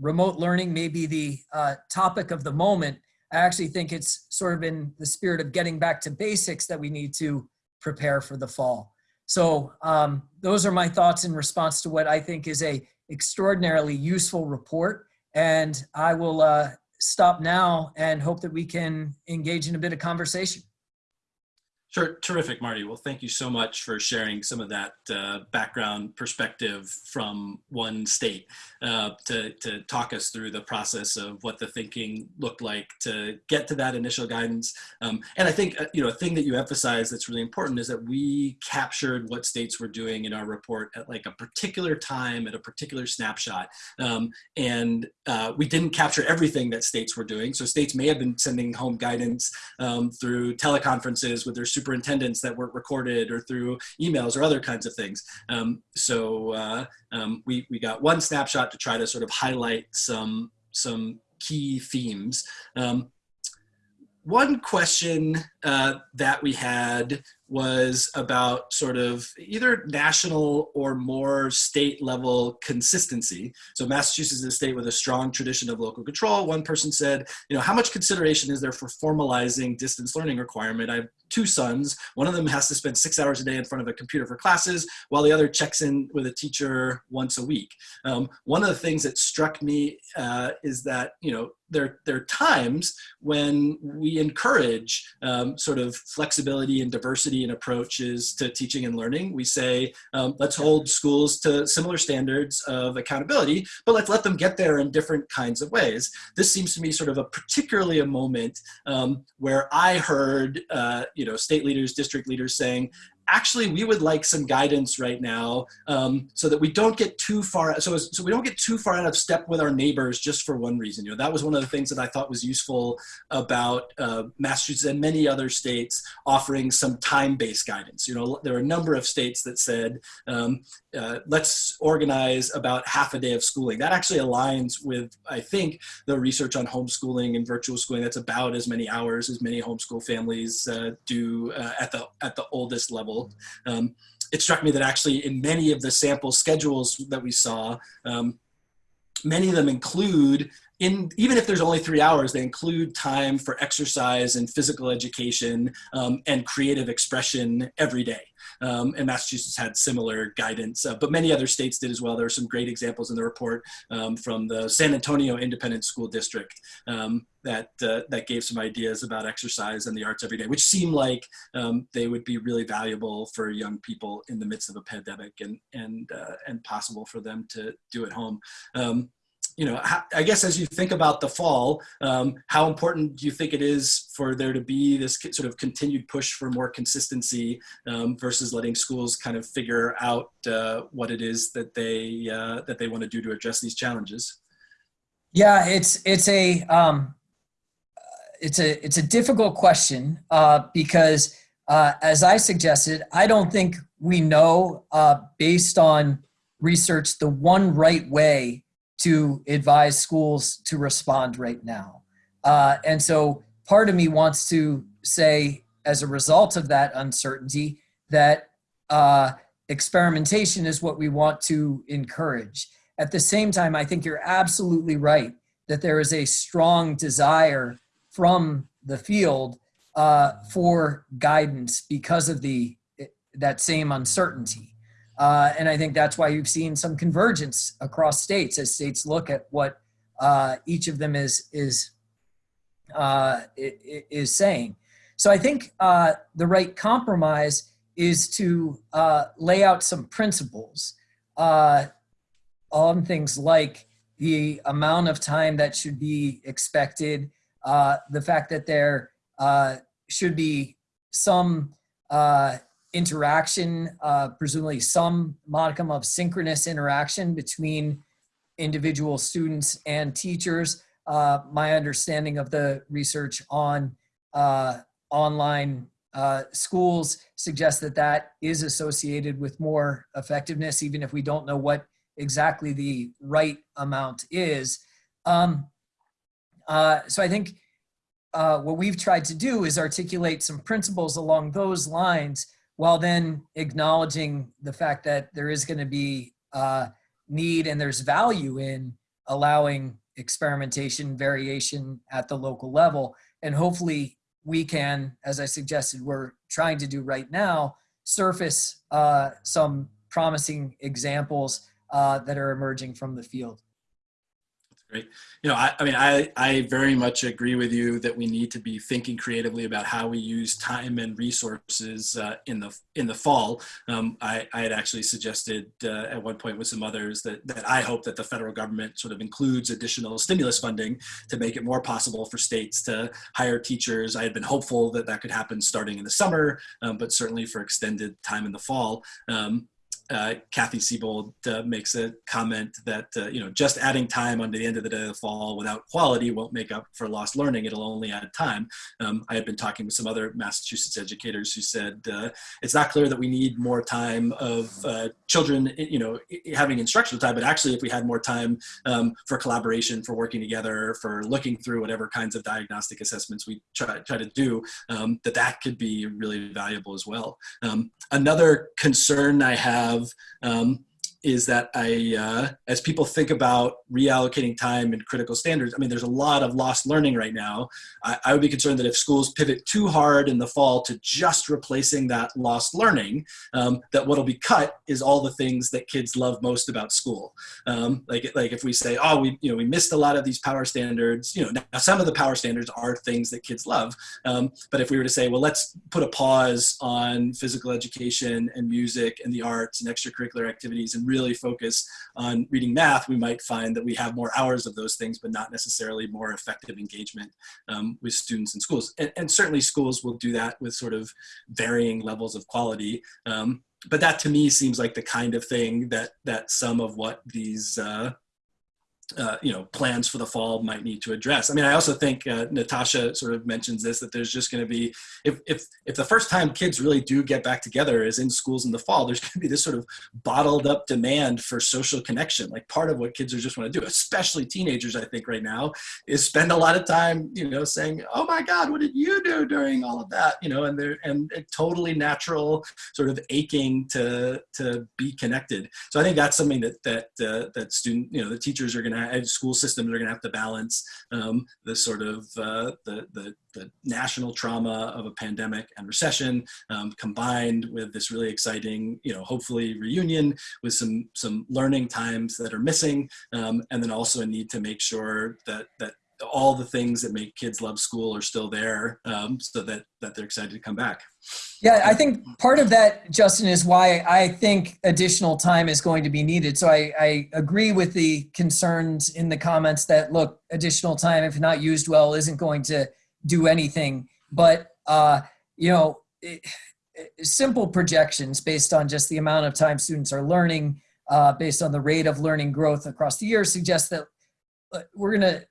remote learning may be the uh, topic of the moment, I actually think it's sort of in the spirit of getting back to basics that we need to prepare for the fall. So um, those are my thoughts in response to what I think is a extraordinarily useful report. And I will uh, stop now and hope that we can engage in a bit of conversation. Sure, terrific, Marty. Well, thank you so much for sharing some of that uh, background perspective from one state uh, to, to talk us through the process of what the thinking looked like to get to that initial guidance. Um, and I think, uh, you know, a thing that you emphasize that's really important is that we captured what states were doing in our report at like a particular time, at a particular snapshot. Um, and uh, we didn't capture everything that states were doing. So states may have been sending home guidance um, through teleconferences with their superintendents that weren't recorded or through emails or other kinds of things. Um, so uh, um, we, we got one snapshot to try to sort of highlight some, some key themes. Um, one question uh, that we had was about sort of either national or more state level consistency. So Massachusetts is a state with a strong tradition of local control. One person said, you know, how much consideration is there for formalizing distance learning requirement? I have two sons. One of them has to spend six hours a day in front of a computer for classes, while the other checks in with a teacher once a week. Um, one of the things that struck me uh, is that, you know, there, there are times when we encourage um, sort of flexibility and diversity in approaches to teaching and learning. We say, um, let's hold schools to similar standards of accountability, but let's let them get there in different kinds of ways. This seems to me sort of a particularly a moment um, where I heard, uh, you know, state leaders, district leaders saying, actually we would like some guidance right now um, so that we don't get too far so, so we don't get too far out of step with our neighbors just for one reason. You know that was one of the things that i thought was useful about uh, massachusetts and many other states offering some time-based guidance. You know there are a number of states that said um, uh, let's organize about half a day of schooling. That actually aligns with i think the research on homeschooling and virtual schooling. That's about as many hours as many homeschool families uh, do uh, at the at the oldest level. Um, it struck me that actually in many of the sample schedules that we saw, um, many of them include in, even if there's only three hours, they include time for exercise and physical education um, and creative expression every day. Um, and Massachusetts had similar guidance, uh, but many other states did as well. There are some great examples in the report um, from the San Antonio Independent School District um, that uh, that gave some ideas about exercise and the arts every day, which seem like um, they would be really valuable for young people in the midst of a pandemic and and uh, and possible for them to do at home. You know, I guess as you think about the fall, um, how important do you think it is for there to be this sort of continued push for more consistency um, versus letting schools kind of figure out uh, what it is that they uh, that they want to do to address these challenges? Yeah, it's it's a um, it's a it's a difficult question uh, because uh, as I suggested, I don't think we know uh, based on research the one right way to advise schools to respond right now. Uh, and so part of me wants to say, as a result of that uncertainty, that uh, experimentation is what we want to encourage. At the same time, I think you're absolutely right that there is a strong desire from the field uh, for guidance because of the that same uncertainty. Uh, and I think that's why you've seen some convergence across states as states look at what uh, each of them is is uh, is saying. So I think uh, the right compromise is to uh, lay out some principles uh, on things like the amount of time that should be expected, the fact that there should be some interaction, uh, presumably some modicum of synchronous interaction between individual students and teachers. Uh, my understanding of the research on uh, online uh, schools suggests that that is associated with more effectiveness, even if we don't know what exactly the right amount is. Um, uh, so I think uh, what we've tried to do is articulate some principles along those lines while then acknowledging the fact that there is going to be uh, need and there's value in allowing experimentation variation at the local level. And hopefully we can as i suggested we're trying to do right now surface uh, some promising examples uh, that are emerging from the field you know, I, I, mean, I, I very much agree with you that we need to be thinking creatively about how we use time and resources uh, in the in the fall. Um, I, I had actually suggested uh, at one point with some others that that I hope that the federal government sort of includes additional stimulus funding to make it more possible for states to hire teachers. I had been hopeful that that could happen starting in the summer, um, but certainly for extended time in the fall. Um, uh, Kathy Siebold uh, makes a comment that uh, you know just adding time onto the end of the day of the fall without quality won't make up for lost learning. It'll only add time. Um, I had been talking with some other Massachusetts educators who said uh, it's not clear that we need more time of uh, children, you know, having instructional time, but actually if we had more time um, for collaboration, for working together, for looking through whatever kinds of diagnostic assessments we try, try to do, um, that that could be really valuable as well. Um, another concern I have um, is that I, uh, as people think about reallocating time and critical standards, I mean, there's a lot of lost learning right now. I, I, would be concerned that if schools pivot too hard in the fall to just replacing that lost learning, um, that what'll be cut is all the things that kids love most about school. Um, like, like if we say, oh, we, you know, we missed a lot of these power standards, you know, now some of the power standards are things that kids love. Um, but if we were to say, well, let's put a pause on physical education and music and the arts and extracurricular activities and really focus on reading math, we might find that we have more hours of those things, but not necessarily more effective engagement um, with students in schools. And, and, certainly schools will do that with sort of varying levels of quality. Um, but that to me seems like the kind of thing that that some of what these uh, uh, you know plans for the fall might need to address. I mean, I also think uh, Natasha sort of mentions this that there's just going to be if if if the first time kids really do get back together is in schools in the fall, there's going to be this sort of bottled up demand for social connection. Like part of what kids are just want to do, especially teenagers, I think right now, is spend a lot of time you know saying, "Oh my God, what did you do during all of that?" You know, and they're and totally natural sort of aching to to be connected. So I think that's something that that uh, that student you know the teachers are going to school systems are going to have to balance um, the sort of uh, the, the, the, national trauma of a pandemic and recession um, combined with this really exciting, you know, hopefully reunion with some some learning times that are missing, um, and then also a need to make sure that that all the things that make kids love school are still there um, so that, that they're excited to come back. Yeah, I think part of that, Justin, is why I think additional time is going to be needed. So I, I agree with the concerns in the comments that, look, additional time, if not used well, isn't going to do anything. But, uh, you know, it, simple projections based on just the amount of time students are learning, uh, based on the rate of learning growth across the year, suggest that uh, we're going to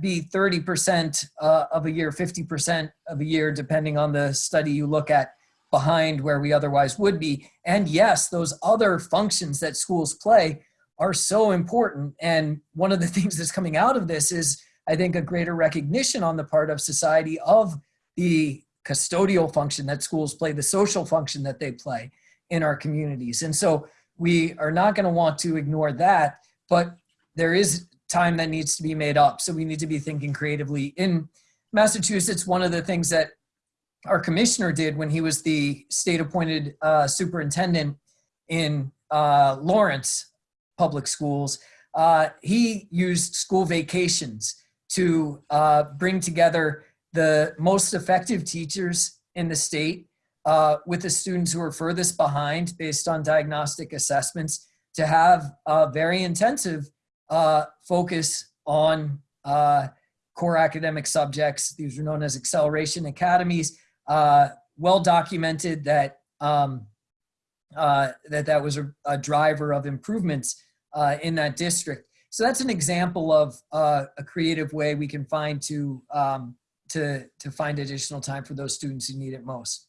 be 30% uh, of a year, 50% of a year, depending on the study you look at behind where we otherwise would be. And yes, those other functions that schools play are so important. And one of the things that's coming out of this is, I think, a greater recognition on the part of society of the custodial function that schools play, the social function that they play in our communities. And so we are not going to want to ignore that, but there is time that needs to be made up. So we need to be thinking creatively. In Massachusetts, one of the things that our commissioner did when he was the state appointed uh, superintendent in uh, Lawrence public schools, uh, he used school vacations to uh, bring together the most effective teachers in the state uh, with the students who are furthest behind based on diagnostic assessments to have a very intensive uh, focus on uh, core academic subjects. These are known as acceleration academies. Uh, well documented that um, uh, that that was a, a, driver of improvements uh, in that district. So that's an example of uh, a creative way we can find to um, to to find additional time for those students who need it most.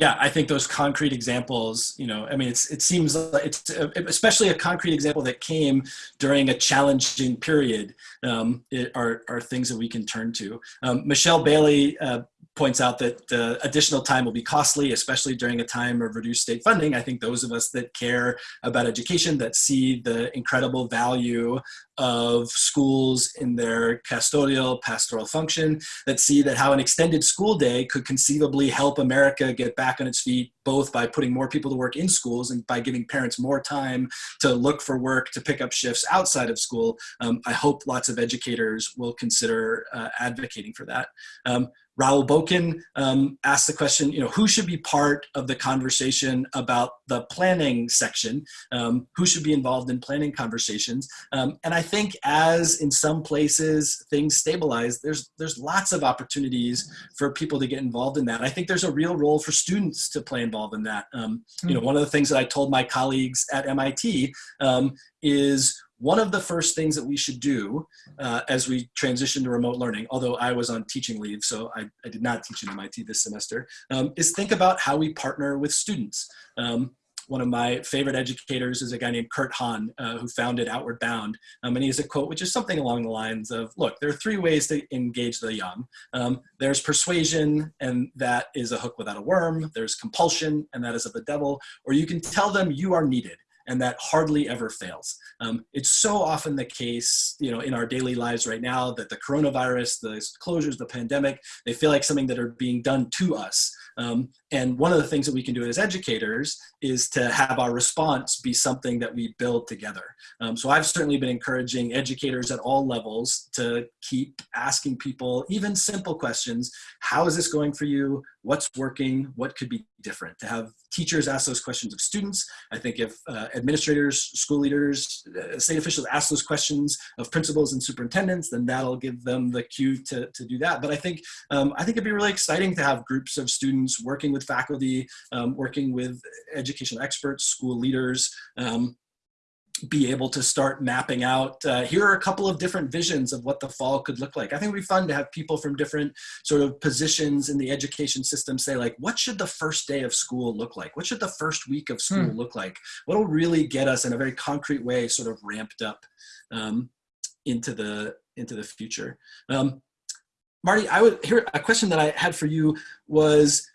Yeah, I think those concrete examples, you know, I mean, it's, it seems like it's especially a concrete example that came during a challenging period um, it, are, are things that we can turn to. Um, Michelle Bailey uh, points out that the additional time will be costly, especially during a time of reduced state funding. I think those of us that care about education, that see the incredible value of schools in their custodial pastoral function, that see that how an extended school day could conceivably help America get back on its feet both by putting more people to work in schools and by giving parents more time to look for work, to pick up shifts outside of school. Um, I hope lots of educators will consider uh, advocating for that. Um, Raul Boken um, asked the question, you know, who should be part of the conversation about the planning section? Um, who should be involved in planning conversations? Um, and I think as in some places things stabilize, there's, there's lots of opportunities for people to get involved in that. I think there's a real role for students to play involved in that. Um, you know, one of the things that I told my colleagues at MIT um, is one of the first things that we should do uh, as we transition to remote learning, although I was on teaching leave, so I, I did not teach at MIT this semester, um, is think about how we partner with students. Um, one of my favorite educators is a guy named Kurt Hahn, uh, who founded Outward Bound. Um, and he has a quote, which is something along the lines of, look, there are three ways to engage the young. Um, there's persuasion, and that is a hook without a worm. There's compulsion, and that is of the devil. Or you can tell them you are needed and that hardly ever fails. Um, it's so often the case, you know, in our daily lives right now that the coronavirus, the closures, the pandemic, they feel like something that are being done to us. Um, and one of the things that we can do as educators is to have our response be something that we build together. Um, so I've certainly been encouraging educators at all levels to keep asking people even simple questions. How is this going for you? What's working? What could be different? To have teachers ask those questions of students. I think if uh, administrators, school leaders, uh, state officials ask those questions of principals and superintendents, then that'll give them the cue to, to do that. But I think, um, I think it'd be really exciting to have groups of students working with faculty, um, working with educational experts, school leaders, um, be able to start mapping out, uh, here are a couple of different visions of what the fall could look like. I think it would be fun to have people from different sort of positions in the education system say like, what should the first day of school look like? What should the first week of school hmm. look like? What will really get us in a very concrete way sort of ramped up um, into, the, into the future? Um, Marty, I would here a question that I had for you was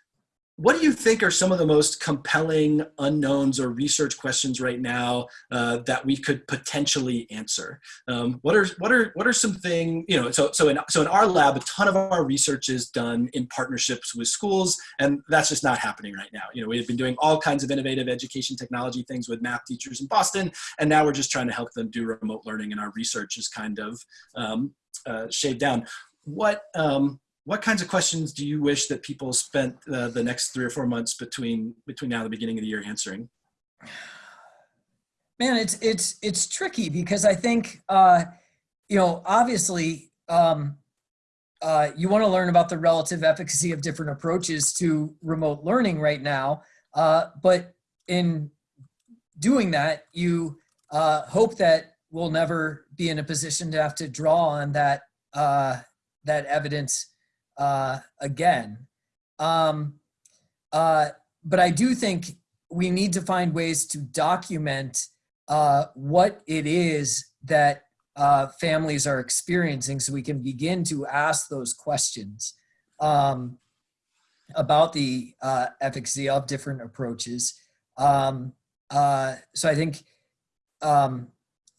what do you think are some of the most compelling unknowns or research questions right now uh, that we could potentially answer? Um, what are what are what are some things you know? So so in so in our lab, a ton of our research is done in partnerships with schools, and that's just not happening right now. You know, we've been doing all kinds of innovative education technology things with math teachers in Boston, and now we're just trying to help them do remote learning, and our research is kind of um, uh, shaved down. What um, what kinds of questions do you wish that people spent uh, the next three or four months between between now and the beginning of the year answering? Man, it's it's it's tricky because I think uh, you know obviously um, uh, you want to learn about the relative efficacy of different approaches to remote learning right now, uh, but in doing that, you uh, hope that we'll never be in a position to have to draw on that uh, that evidence uh, again. Um, uh, but I do think we need to find ways to document uh, what it is that uh, families are experiencing so we can begin to ask those questions um, about the uh, efficacy of different approaches. Um, uh, so I think um,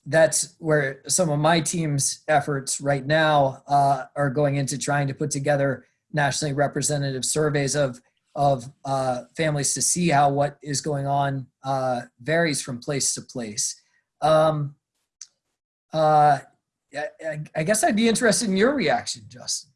that's where some of my team's efforts right now uh, are going into trying to put together nationally representative surveys of of uh, families to see how what is going on uh, varies from place to place. Um, uh, I, I guess I'd be interested in your reaction, Justin.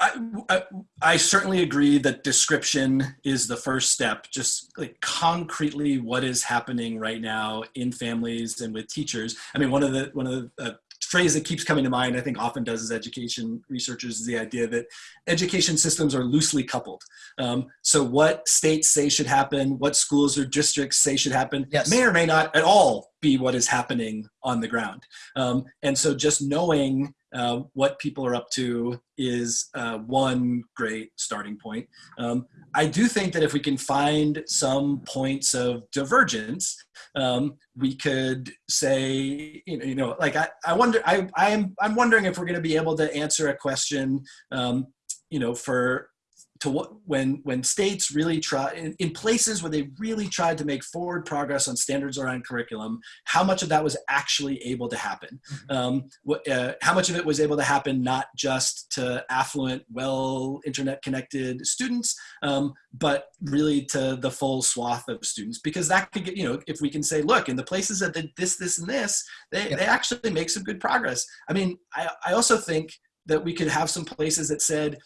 I, I, certainly agree that description is the first step. Just like concretely, what is happening right now in families and with teachers. I mean, one of the one of the uh, phrase that keeps coming to mind, I think often does as education researchers, is the idea that education systems are loosely coupled. Um, so what states say should happen, what schools or districts say should happen, yes. may or may not at all be what is happening on the ground. Um, and so just knowing uh, what people are up to is uh, one great starting point. Um, I do think that if we can find some points of divergence, um, we could say, you know, you know, like I, I wonder, I, I am, I'm wondering if we're going to be able to answer a question, um, you know, for to what when when states really try in, in, places where they really tried to make forward progress on standards around curriculum how much of that was actually able to happen mm-hmm. um, uh, how much of it was able to happen not just to affluent well internet connected students um, but really to the full swath of students because that could get you know if we can say look in the places that did this this and this they, yeah. they actually make some good progress i mean I, I also think that we could have some places that said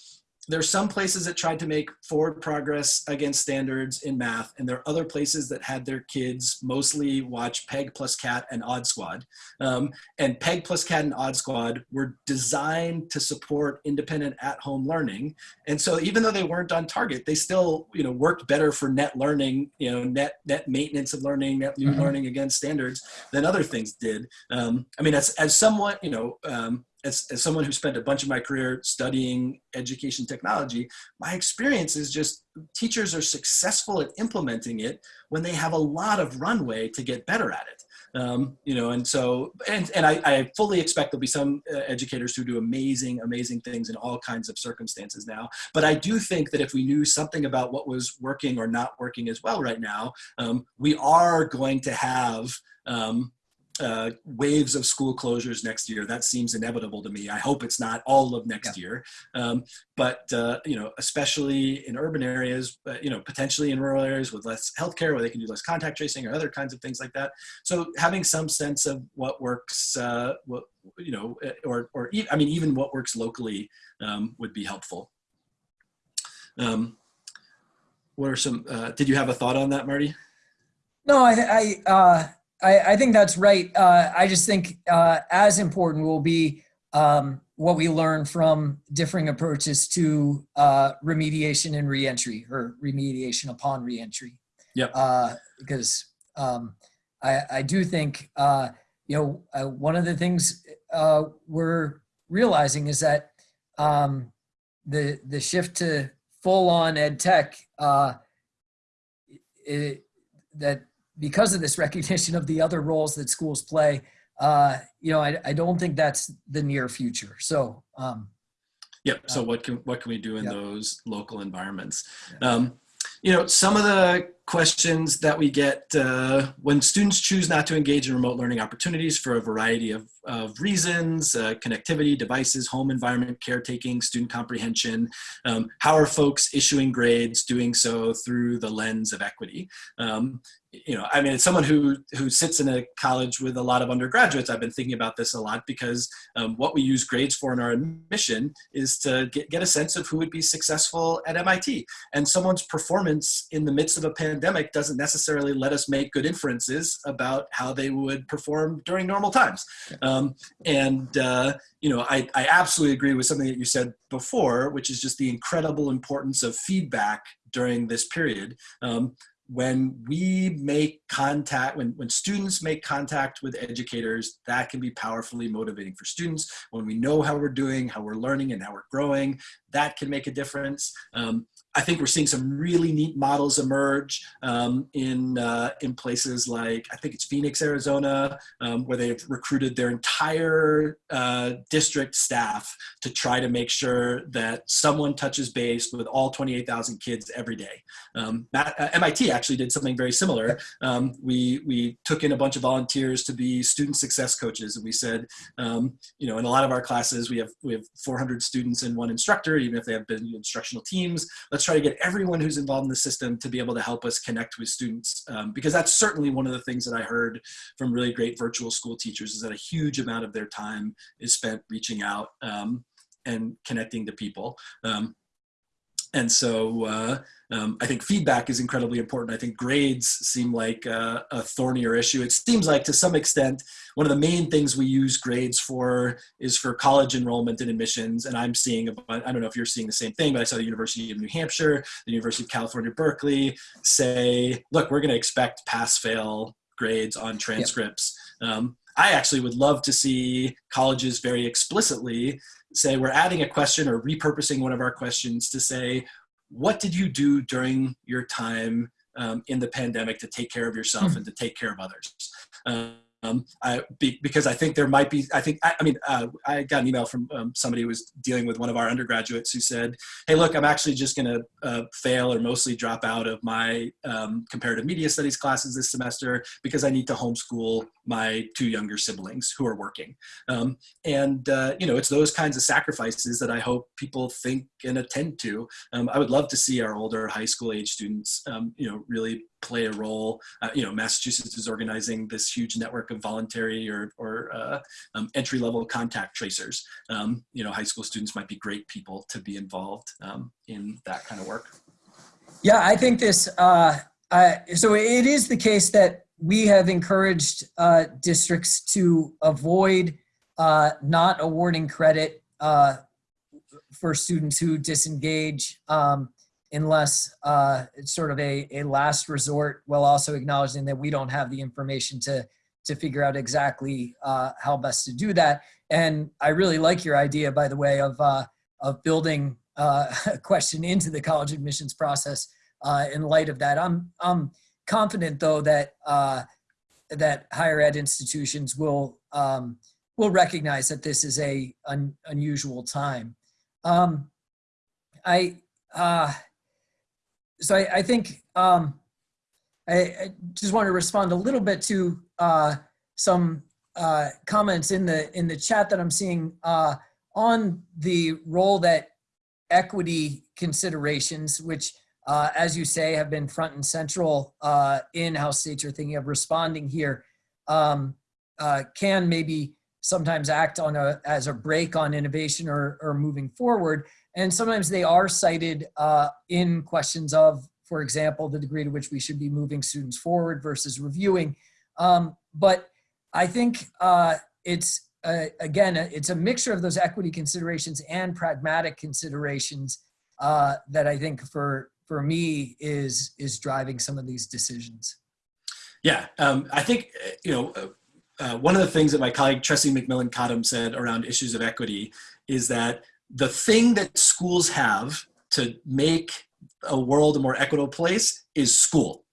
there's some places that tried to make forward progress against standards in math, and there are other places that had their kids mostly watch Peg plus Cat and Odd Squad. Um, and Peg plus Cat and Odd Squad were designed to support independent at-home learning. And so even though they weren't on target, they still you know worked better for net learning, you know, net net maintenance of learning, net new mm -hmm. learning against standards than other things did. Um, I mean, as as somewhat you know. Um, as, as someone who spent a bunch of my career studying education technology, my experience is just teachers are successful at implementing it when they have a lot of runway to get better at it. Um, you know, and so, and, and I, I fully expect there'll be some uh, educators who do amazing, amazing things in all kinds of circumstances now. But I do think that if we knew something about what was working or not working as well right now, um, we are going to have um, uh, waves of school closures next year. That seems inevitable to me. I hope it's not all of next yeah. year, um, but uh, you know, especially in urban areas, uh, you know, potentially in rural areas with less healthcare, where they can do less contact tracing or other kinds of things like that. So having some sense of what works, uh, what you know, uh, or or e I mean, even what works locally um, would be helpful. Um, what are some? Uh, did you have a thought on that, Marty? No, I, I I, I think that's right. Uh, I just think uh, as important will be um, what we learn from differing approaches to uh, remediation and reentry or remediation upon reentry. Yep. Uh, because um, I, I do think, uh, you know, uh, one of the things uh, we're realizing is that um, the, the shift to full on ed tech, uh, it, that because of this recognition of the other roles that schools play, uh, you know, I, I don't think that's the near future. So, um, yep. So uh, what can what can we do in yep. those local environments? Um, you know, some of the questions that we get uh, when students choose not to engage in remote learning opportunities for a variety of, of reasons, uh, connectivity, devices, home environment, caretaking, student comprehension, um, how are folks issuing grades doing so through the lens of equity? Um, you know, I mean, someone who who sits in a college with a lot of undergraduates, I've been thinking about this a lot because um, what we use grades for in our admission is to get, get a sense of who would be successful at MIT. And someone's performance in the midst of a pandemic doesn't necessarily let us make good inferences about how they would perform during normal times. Um, and uh, you know, I, I absolutely agree with something that you said before, which is just the incredible importance of feedback during this period. Um, when we make contact, when, when students make contact with educators, that can be powerfully motivating for students. When we know how we're doing, how we're learning and how we're growing, that can make a difference. Um, I think we're seeing some really neat models emerge um, in, uh, in places like, I think it's Phoenix, Arizona, um, where they've recruited their entire uh, district staff to try to make sure that someone touches base with all 28,000 kids every day. Um, uh, MIT actually did something very similar. Um, we, we took in a bunch of volunteers to be student success coaches and we said, um, you know, in a lot of our classes, we have, we have 400 students and one instructor, even if they have been instructional teams. Let's try to get everyone who's involved in the system to be able to help us connect with students um, because that's certainly one of the things that I heard from really great virtual school teachers is that a huge amount of their time is spent reaching out um, and connecting to people. Um, and so uh, um, I think feedback is incredibly important. I think grades seem like a, a, thornier issue. It seems like to some extent, one of the main things we use grades for is for college enrollment and admissions. And I'm seeing, I don't know if you're seeing the same thing, but I saw the University of New Hampshire, the University of California, Berkeley say, look, we're gonna expect pass-fail grades on transcripts. Yep. Um, I actually would love to see colleges very explicitly say we're adding a question or repurposing one of our questions to say, what did you do during your time um, in the pandemic to take care of yourself mm -hmm. and to take care of others? Um, um, I, be, because I think there might be, I think, I, I mean, uh, I got an email from um, somebody who was dealing with one of our undergraduates who said, hey, look, I'm actually just going to uh, fail or mostly drop out of my um, comparative media studies classes this semester because I need to homeschool my two younger siblings who are working. Um, and, uh, you know, it's those kinds of sacrifices that I hope people think and attend to. Um, I would love to see our older high school age students, um, you know, really play a role. Uh, you know, Massachusetts is organizing this huge network of voluntary or, or uh, um, entry level contact tracers. Um, you know, high school students might be great people to be involved um, in that kind of work. Yeah, I think this, uh, so it is the case that we have encouraged uh, districts to avoid uh, not awarding credit uh, for students who disengage. Um, unless uh, it's sort of a, a last resort while also acknowledging that we don't have the information to to figure out exactly uh, how best to do that. And I really like your idea, by the way, of uh, of building uh, a question into the college admissions process uh, in light of that. I'm I'm confident though that uh, that higher ed institutions will um, will recognize that this is a un, unusual time. Um, I uh, so I, I think um, I, I, just want to respond a little bit to uh, some uh, comments in the in the chat that I'm seeing uh, on the role that equity considerations, which uh, as you say have been front and central uh, in how states are thinking of responding here, um, uh, can maybe sometimes act on a as a brake on innovation or, or moving forward. And sometimes they are cited uh, in questions of, for example, the degree to which we should be moving students forward versus reviewing. Um, but I think uh, it's, uh, again, it's a mixture of those equity considerations and pragmatic considerations uh, that I think for, for me is, is driving some of these decisions. Yeah, um, I think, you know, uh, one of the things that my colleague Tressie McMillan Cottom said around issues of equity is that the thing that schools have to make a world a more equitable place is school.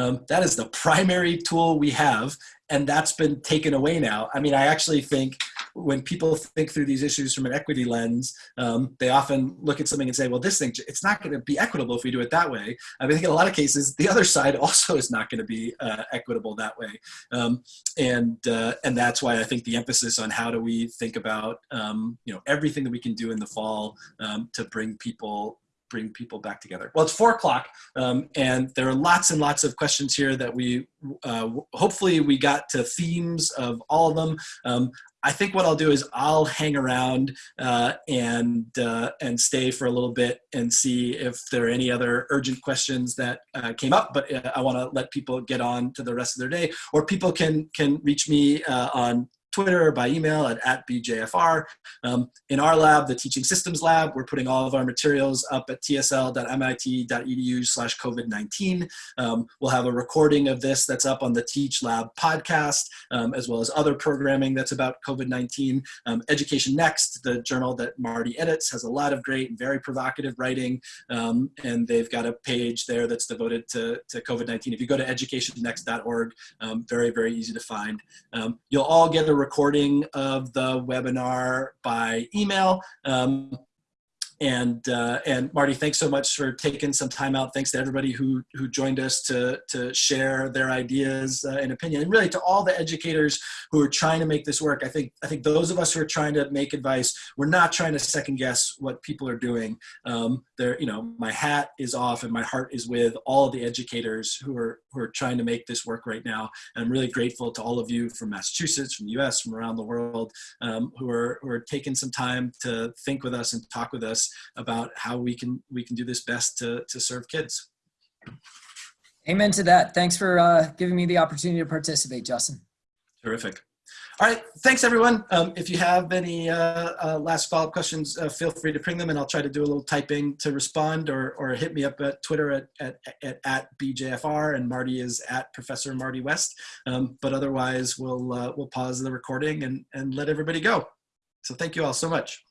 Um, that is the primary tool we have, and that's been taken away now. I mean, I actually think when people think through these issues from an equity lens, um, they often look at something and say, well, this thing, it's not going to be equitable if we do it that way. I, mean, I think in a lot of cases, the other side also is not going to be uh, equitable that way. Um, and, uh, and that's why I think the emphasis on how do we think about, um, you know, everything that we can do in the fall um, to bring people bring people back together. Well, it's four o'clock, um, and there are lots and lots of questions here that we uh, hopefully we got to themes of all of them. Um, I think what I'll do is I'll hang around uh, and uh, and stay for a little bit and see if there are any other urgent questions that uh, came up. But uh, I want to let people get on to the rest of their day, or people can can reach me uh, on Twitter by email at, at BJFR. Um, in our lab, the Teaching Systems Lab, we're putting all of our materials up at tsl.mit.edu slash COVID-19. Um, we'll have a recording of this that's up on the Teach Lab podcast, um, as well as other programming that's about COVID-19. Um, Education Next, the journal that Marty edits, has a lot of great very provocative writing, um, and they've got a page there that's devoted to, to COVID-19. If you go to educationnext.org, um, very, very easy to find. you'll all get a recording of the webinar by email. Um, and uh, and Marty, thanks so much for taking some time out. Thanks to everybody who who joined us to to share their ideas uh, and opinion, and really to all the educators who are trying to make this work. I think I think those of us who are trying to make advice, we're not trying to second guess what people are doing. Um, there, you know, my hat is off and my heart is with all the educators who are who are trying to make this work right now. And I'm really grateful to all of you from Massachusetts, from the U.S., from around the world, um, who are who are taking some time to think with us and talk with us about how we can we can do this best to to serve kids. Amen to that. Thanks for uh, giving me the opportunity to participate, Justin. Terrific. All right, thanks everyone. Um, if you have any uh, uh, last follow-up questions, uh, feel free to bring them and I'll try to do a little typing to respond or, or hit me up at Twitter at, at, at, at BJFR and Marty is at Professor Marty West. Um, but otherwise we'll, uh, we'll pause the recording and, and let everybody go. So thank you all so much.